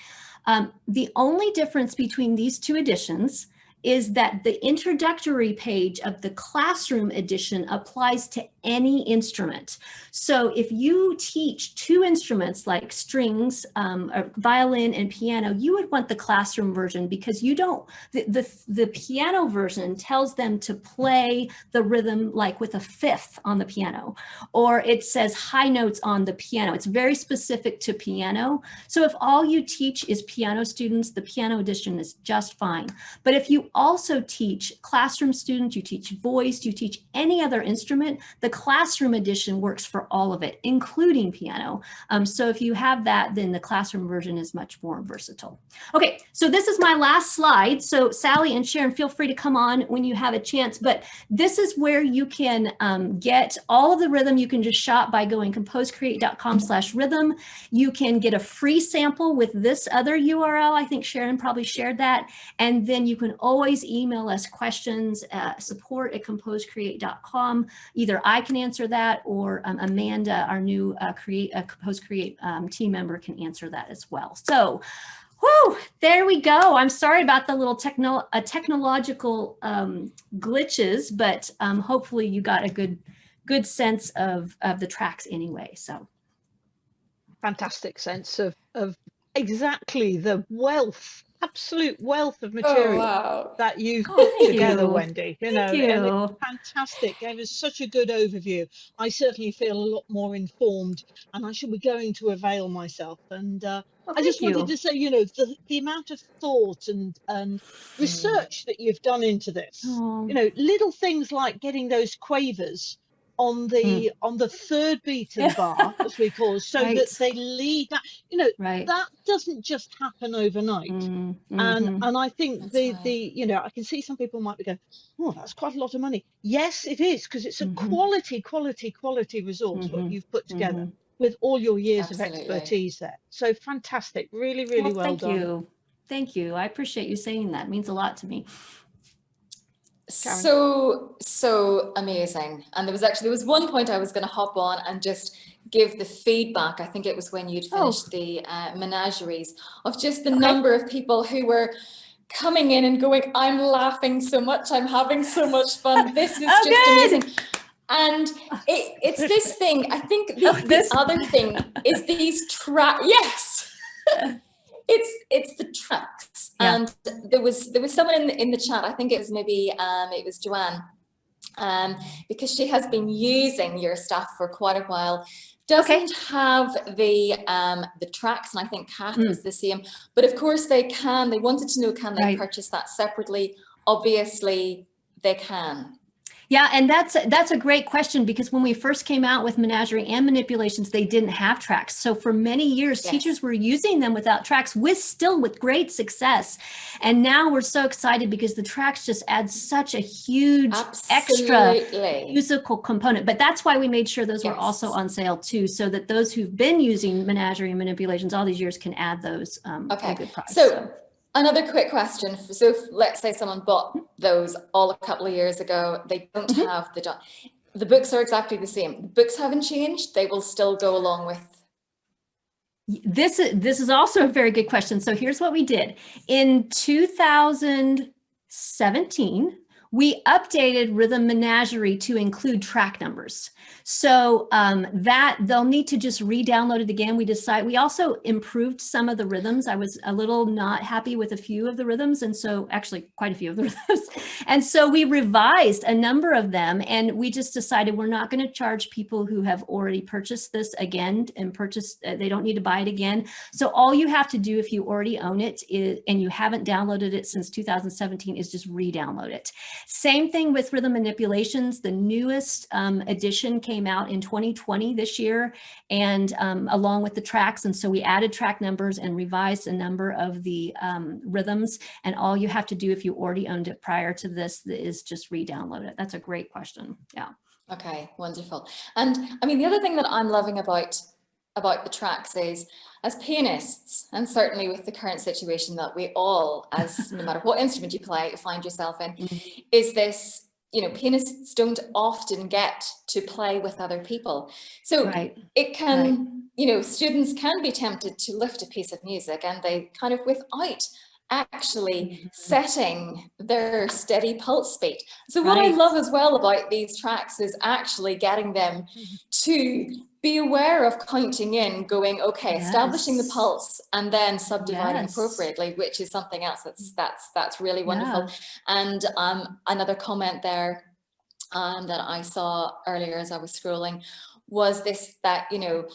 Um, the only difference between these two editions is that the introductory page of the classroom edition applies to any instrument. So if you teach two instruments like strings, um, violin and piano, you would want the classroom version because you don't, the, the, the piano version tells them to play the rhythm like with a fifth on the piano, or it says high notes on the piano. It's very specific to piano. So if all you teach is piano students, the piano edition is just fine. But if you also teach classroom students, you teach voice, you teach any other instrument, the classroom edition works for all of it, including piano. Um, so if you have that, then the classroom version is much more versatile. Okay, so this is my last slide. So Sally and Sharon, feel free to come on when you have a chance, but this is where you can um, get all of the rhythm. You can just shop by going composecreate.com slash rhythm. You can get a free sample with this other URL. I think Sharon probably shared that. And then you can always email us questions at support at composecreate.com. Either I can answer that or um, Amanda, our new uh, create uh, Compose Create um, team member can answer that as well. So Whew, there we go. I'm sorry about the little techno uh, technological um, glitches, but um, hopefully you got a good good sense of, of the tracks anyway. So fantastic sense of, of exactly the wealth absolute wealth of material oh, wow. that you've oh, put together, you. Wendy. You know, you. fantastic. Gave us such a good overview. I certainly feel a lot more informed, and I should be going to avail myself. And uh, well, I just wanted to say, you know, the, the amount of thought and and hmm. research that you've done into this. Oh. You know, little things like getting those quavers on the mm. on the third beaten bar, as we call it, so right. that they lead that. You know, right. that doesn't just happen overnight. Mm. Mm-hmm. And and I think that's the right. the you know I can see some people might be going, oh, that's quite a lot of money. Yes, it is because it's a -hmm. quality, quality, quality resource -hmm. what mm-hmm. you've put together -hmm. with all your years Absolutely. of expertise there. So fantastic, really, really well, well thank done. Thank you. Thank you. I appreciate you saying that. It means a lot to me. Karen. So, so amazing. And there was actually, there was one point I was going to hop on and just give the feedback. I think it was when you'd oh. finished oh. the uh, menageries of just the okay. number of people who were coming in and going, I'm laughing so much. I'm having so much fun. This is oh, just good. amazing. And it, it's this thing, I think the, oh, the other thing is these track, yes. it's it's the tracks yeah. and there was there was someone in the, in the chat i think it was maybe um it was joanne um because she has been using your stuff for quite a while doesn't okay. have the um the tracks and i think Kath mm. was the same but of course they can they wanted to know can they right. purchase that separately obviously they can yeah, and that's that's a great question because when we first came out with menagerie and manipulations, they didn't have tracks. So for many years, yes. teachers were using them without tracks with still with great success. And now we're so excited because the tracks just add such a huge Absolutely. extra musical component. But that's why we made sure those yes. were also on sale too, so that those who've been using menagerie and manipulations all these years can add those um, okay. good price. So, so Another quick question. So let's say someone bought those all a couple of years ago, they don't mm -hmm. have the, the books are exactly the same. The books haven't changed. They will still go along with. This, this is also a very good question. So here's what we did. In 2017, we updated Rhythm Menagerie to include track numbers. So um, that they'll need to just re-download it again. We decide we also improved some of the rhythms. I was a little not happy with a few of the rhythms. And so actually quite a few of the rhythms. and so we revised a number of them and we just decided we're not going to charge people who have already purchased this again and purchased, uh, they don't need to buy it again. So all you have to do if you already own it is, and you haven't downloaded it since 2017 is just re-download it. Same thing with rhythm manipulations. The newest um, edition came out in 2020 this year and um, along with the tracks. And so we added track numbers and revised a number of the um, rhythms. And all you have to do if you already owned it prior to this is just re-download it. That's a great question. Yeah. Okay, wonderful. And I mean, the other thing that I'm loving about about the tracks is as pianists and certainly with the current situation that we all as no matter what instrument you play find yourself in mm -hmm. is this you know pianists don't often get to play with other people so right. it can right. you know students can be tempted to lift a piece of music and they kind of without actually mm-hmm. setting their steady pulse beat. So what I love as well about these tracks is actually getting them mm-hmm. to be aware of counting in, going, okay, establishing the pulse and then subdividing Yes. appropriately, which is something else that's that's that's really wonderful. Yeah. And um, another comment there um, that I saw earlier as I was scrolling was this that, you know,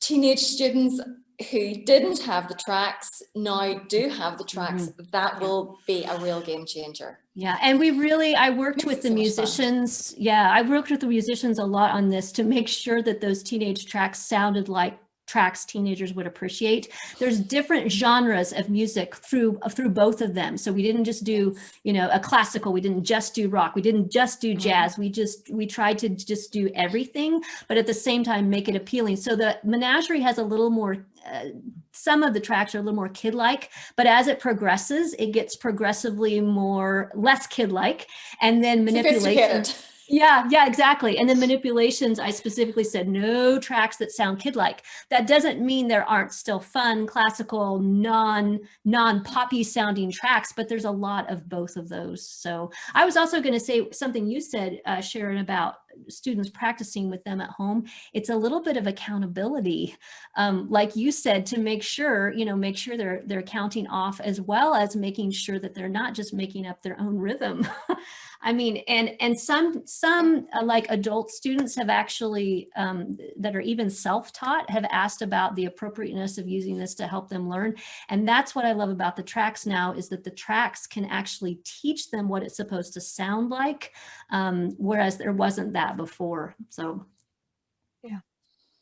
teenage students who didn't have the tracks now do have the tracks. Mm-hmm. That will be a real game changer. Yeah, and we really, I worked Makes with the so musicians. Yeah, I worked with the musicians a lot on this to make sure that those teenage tracks sounded like tracks teenagers would appreciate. There's different genres of music through through both of them. So we didn't just do, you know, a classical, we didn't just do rock, we didn't just do Mhm. jazz. We just we tried to just do everything, but at the same time make it appealing. So the menagerie has a little more uh, some of the tracks are a little more kid-like, but as it progresses, it gets progressively more less kid-like, and then manipulation. Yeah, yeah, exactly. And then manipulations, I specifically said no tracks that sound kid-like. That doesn't mean there aren't still fun, classical, non non-poppy sounding tracks, but there's a lot of both of those. So I was also going to say something you said, uh, Sharon, about students practicing with them at home. It's a little bit of accountability, um, like you said, to make sure you know make sure they're they're counting off as well as making sure that they're not just making up their own rhythm. I mean, and and some some uh, like adult students have actually um, that are even self-taught have asked about the appropriateness of using this to help them learn. And that's what I love about the tracks now is that the tracks can actually teach them what it's supposed to sound like, um, whereas there wasn't that before. So yeah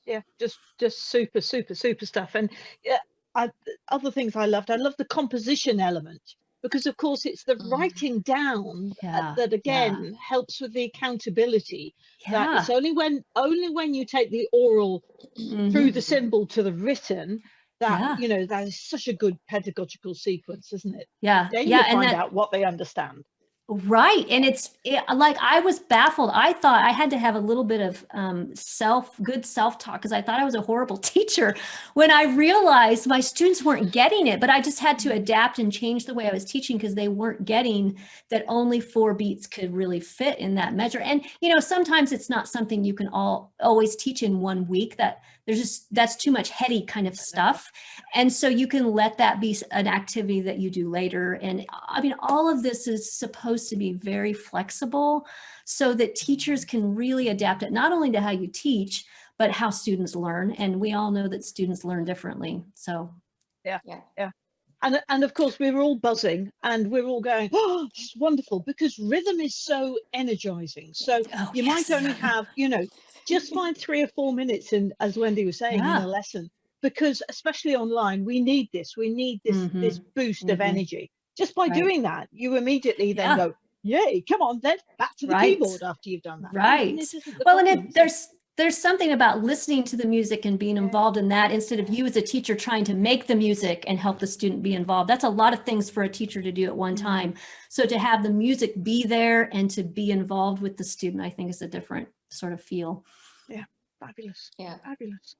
yeah, just just super super super stuff and yeah I, other things i loved i love the composition element because of course it's the Mhm. writing down uh, Yeah, that again helps with the accountability that yeah, it's only when only when you take the oral mhm. through the symbol to the written that Yeah. you know that is such a good pedagogical sequence isn't it yeah, then yeah, you find that, out what they understand Right. And it's it, like I was baffled. I thought I had to have a little bit of um, self, good self talk because I thought I was a horrible teacher when I realized my students weren't getting it. But I just had to adapt and change the way I was teaching because they weren't getting that only four beats could really fit in that measure. And, you know, sometimes it's not something you can all always teach in one week that there's just that's too much heady kind of stuff. And so you can let that be an activity that you do later. And i mean all of this is supposed to be very flexible so that teachers can really adapt it not only to how you teach but how students learn. And we all know that students learn differently. So yeah, yeah, yeah. and and of course we were all buzzing and we are all going oh this is wonderful because rhythm is so energizing. So oh, you yes. might only have you know just find three or four minutes in as wendy was saying Yeah. in a lesson because especially online we need this we need this this boost of mhm. energy just by Right. doing that you immediately then Yeah. go yay come on then back to the Right. keyboard after you've done that Right. this well and it, there's there's something about listening to the music and being involved in that instead of you as a teacher trying to make the music and help the student be involved that's a lot of things for a teacher to do at one Mhm. time so to have the music be there and to be involved with the student i think is a different sort of feel Yeah, fabulous Yeah. fabulous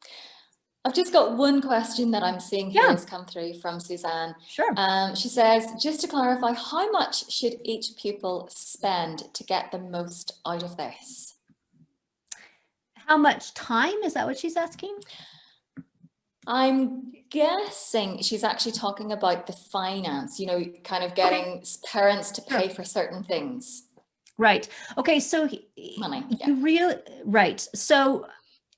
I've just got one question that I'm seeing here Yeah. has come through from Suzanne. sure Um, she says, just to clarify, how much should each pupil spend to get the most out of this? how much time is that what she's asking I'm guessing she's actually talking about the finance, you know, kind of getting s- parents to Sure. pay for certain things. Right. Okay so Money, yeah. you really right. So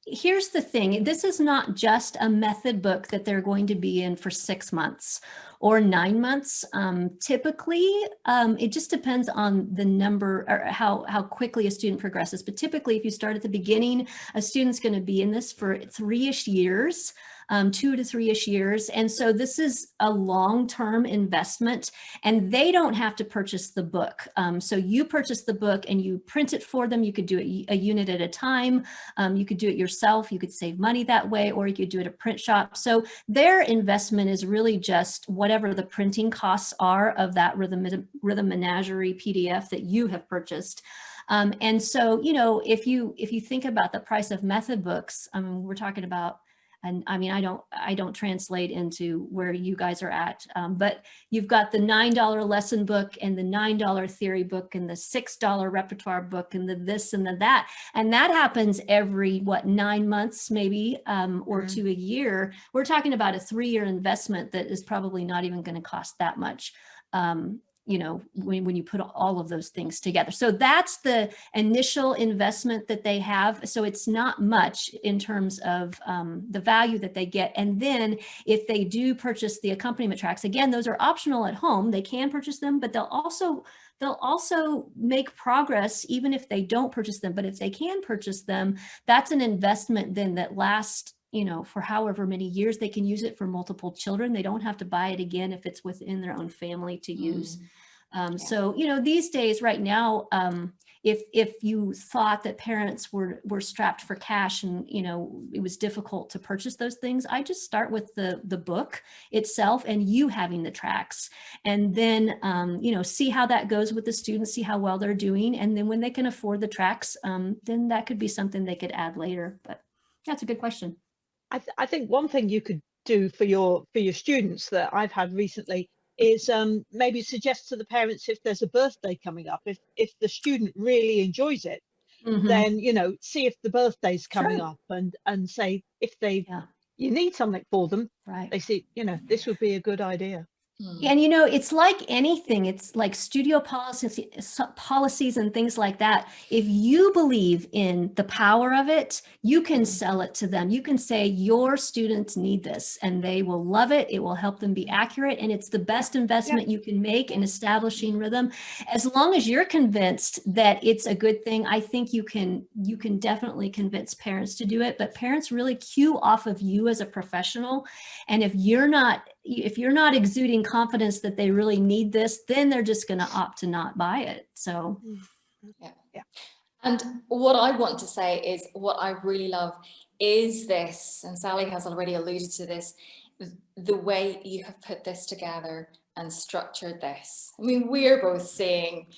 here's the thing this is not just a method book that they're going to be in for six months or nine months. Um, typically um, it just depends on the number or how how quickly a student progresses. But typically if you start at the beginning a student's going to be in this for three-ish years um, two to three-ish years and so this is a long-term investment and they don't have to purchase the book. Um, so you purchase the book and you print it for them. You could do it a unit at a time. Um, you could do it yourself. You could save money that way, or you could do it at a print shop. So their investment is really just whatever the printing costs are of that Rhythm, Rhythm Menagerie PDF that you have purchased. Um, and so, you know, if you if you think about the price of method books, I mean, we're talking about and I mean, I don't, I don't translate into where you guys are at, um, but you've got the $9 lesson book and the $9 theory book and the $6 repertoire book and the this and the that. And that happens every, what, nine months maybe, um, or Mhm. to a year. We're talking about a three-year investment that is probably not even going to cost that much. Um, you know, when, when you put all of those things together. So that's the initial investment that they have. So it's not much in terms of um, the value that they get. And then if they do purchase the accompaniment tracks, again, those are optional at home. They can purchase them, but they'll also they'll also make progress even if they don't purchase them. But if they can purchase them, that's an investment then that lasts you know, for however many years they can use it for multiple children. They don't have to buy it again if it's within their own family to use. Um, Yeah. So, you know, these days right now, um, if if you thought that parents were were strapped for cash and you know it was difficult to purchase those things, I just start with the the book itself and you having the tracks, and then um, you know see how that goes with the students, see how well they're doing, and then when they can afford the tracks, um, then that could be something they could add later. But that's a good question. I, th- I think one thing you could do for your for your students that I've had recently is um, maybe suggest to the parents if there's a birthday coming up, if if the student really enjoys it, Mhm. then you know see if the birthday's coming Sure. up and and say if they Yeah. you need something for them, Right. they see you know this would be a good idea. Mm. And you know, it's like anything, it's like studio policies, policies and things like that. If you believe in the power of it, you can Mhm. sell it to them. You can say your students need this and they will love it. It will help them be accurate. And it's the best investment you can make in establishing rhythm. As long as you're convinced that it's a good thing, I think you can, you can definitely convince parents to do it. But parents really cue off of you as a professional. And if you're not if you're not exuding confidence that they really need this, then they're just going to opt to not buy it. So, mm, yeah. yeah. And what I want to say is what I really love is this, and Sally has already alluded to this, the way you have put this together and structured this. I mean, we're both saying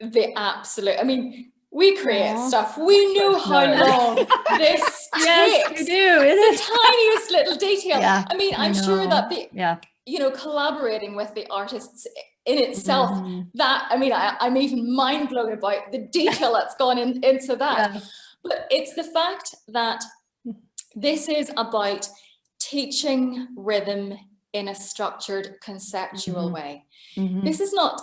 the absolute, I mean, we create Aw. stuff. We know how No. long this takes. do. The tiniest little detail. Yeah, I mean, I I'm sure that the, Yeah. you know, collaborating with the artists in itself Mhm. that I mean I, I'm even mind blown about the detail that's gone in, into that Yeah. but it's the fact that this is about teaching rhythm in a structured conceptual Mhm. way Mhm. this is not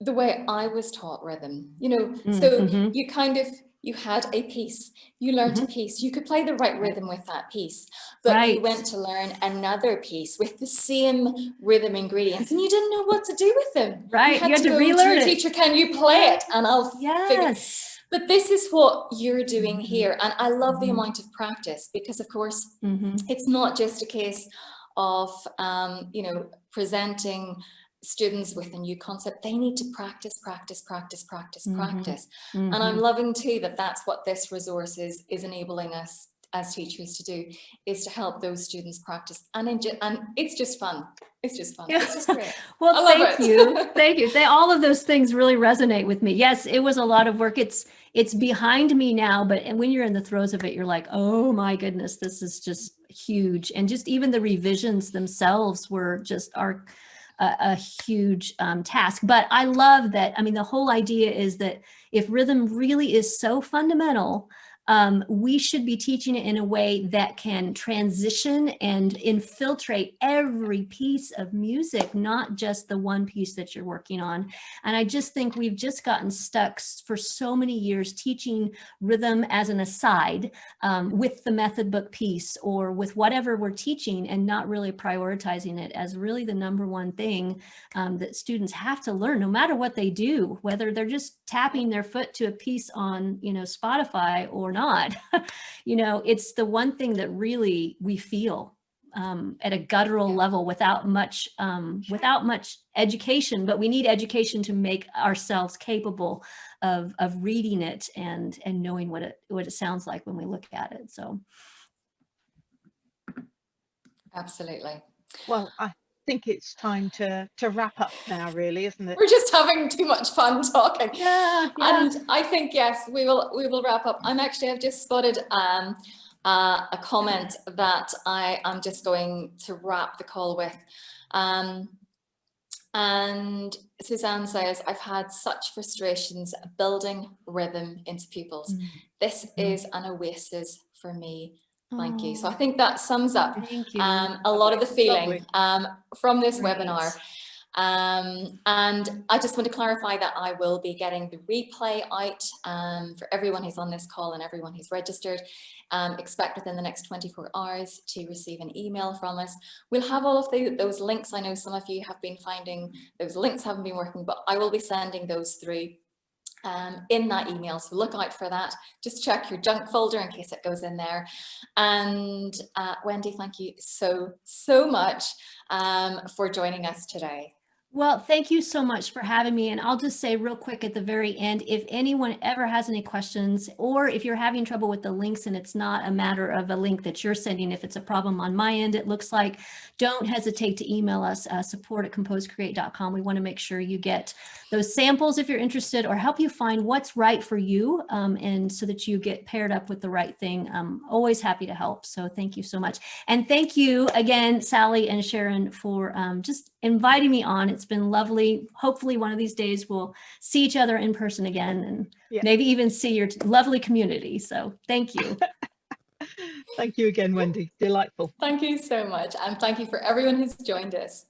the way I was taught rhythm you know Mm, so mhm. you kind of you had a piece you learned a piece you could play the right rhythm with that piece but you went to learn another piece with the same rhythm ingredients and you didn't know what to do with them Right, you had to go relearn your it. teacher can you play it and i'll figure Yes. but this is what you're doing Mhm. here and i love the Mhm. amount of practice because of course Mhm. it's not just a case of um, you know presenting students with a new concept they need to practice practice practice practice Mhm. practice and i'm Mhm. loving too that that's what this resource is is enabling us as teachers to do is to help those students practice and and it's just fun it's just fun it's just great Well, thank it. you. Thank you. They, all of those things really resonate with me. Yes, it was a lot of work. It's it's behind me now, but and when you're in the throes of it, you're like, oh my goodness, this is just huge. And just even the revisions themselves were just are a, a huge um, task. But I love that. I mean, the whole idea is that if rhythm really is so fundamental, um, we should be teaching it in a way that can transition and infiltrate every piece of music, not just the one piece that you're working on. And I just think we've just gotten stuck for so many years teaching rhythm as an aside um, with the method book piece or with whatever we're teaching and not really prioritizing it as really the number one thing um, that students have to learn no matter what they do, whether they're just tapping their foot to a piece on, you know, Spotify or not. you know, it's the one thing that really we feel um, at a guttural Yeah. level without much um, without much education, but we need education to make ourselves capable of of reading it and and knowing what it what it sounds like when we look at it. So absolutely Well, I think it's time to to wrap up now, really, isn't it? we're just having too much fun talking yeah, And I think, yes, we will, we will wrap up. I'm actually, I've just spotted um, uh, a comment that I am just going to wrap the call with. Um, and Suzanne says, I've had such frustrations building rhythm into pupils. Mm. This Mm. is an oasis for me. Thank you. So I Oh, think that sums up um, a lot of the feeling um, from this Great. webinar. Um, and I just want to clarify that I will be getting the replay out um, for everyone who's on this call and everyone who's registered. Um, expect within the next 24 hours to receive an email from us. We'll have all of the, those links. I know some of you have been finding those links haven't been working, but I will be sending those through um, in that email. So look out for that. Just check your junk folder in case it goes in there. And uh, Wendy, thank you so, so much um, for joining us today. Well, thank you so much for having me. And I'll just say real quick at the very end, if anyone ever has any questions, or if you're having trouble with the links and it's not a matter of a link that you're sending, if it's a problem on my end, it looks like, don't hesitate to email us, uh, support at composecreate.com. We want to make sure you get those samples if you're interested or help you find what's right for you um, and so that you get paired up with the right thing. I'm always happy to help. So thank you so much. And thank you again, Sally and Sharon, for um, just inviting me on. It's been lovely. Hopefully one of these days we'll see each other in person again and Yeah. maybe even see your lovely community. So thank you. Thank you again, Wendy. Delightful. Thank you so much. And thank you for everyone who's joined us.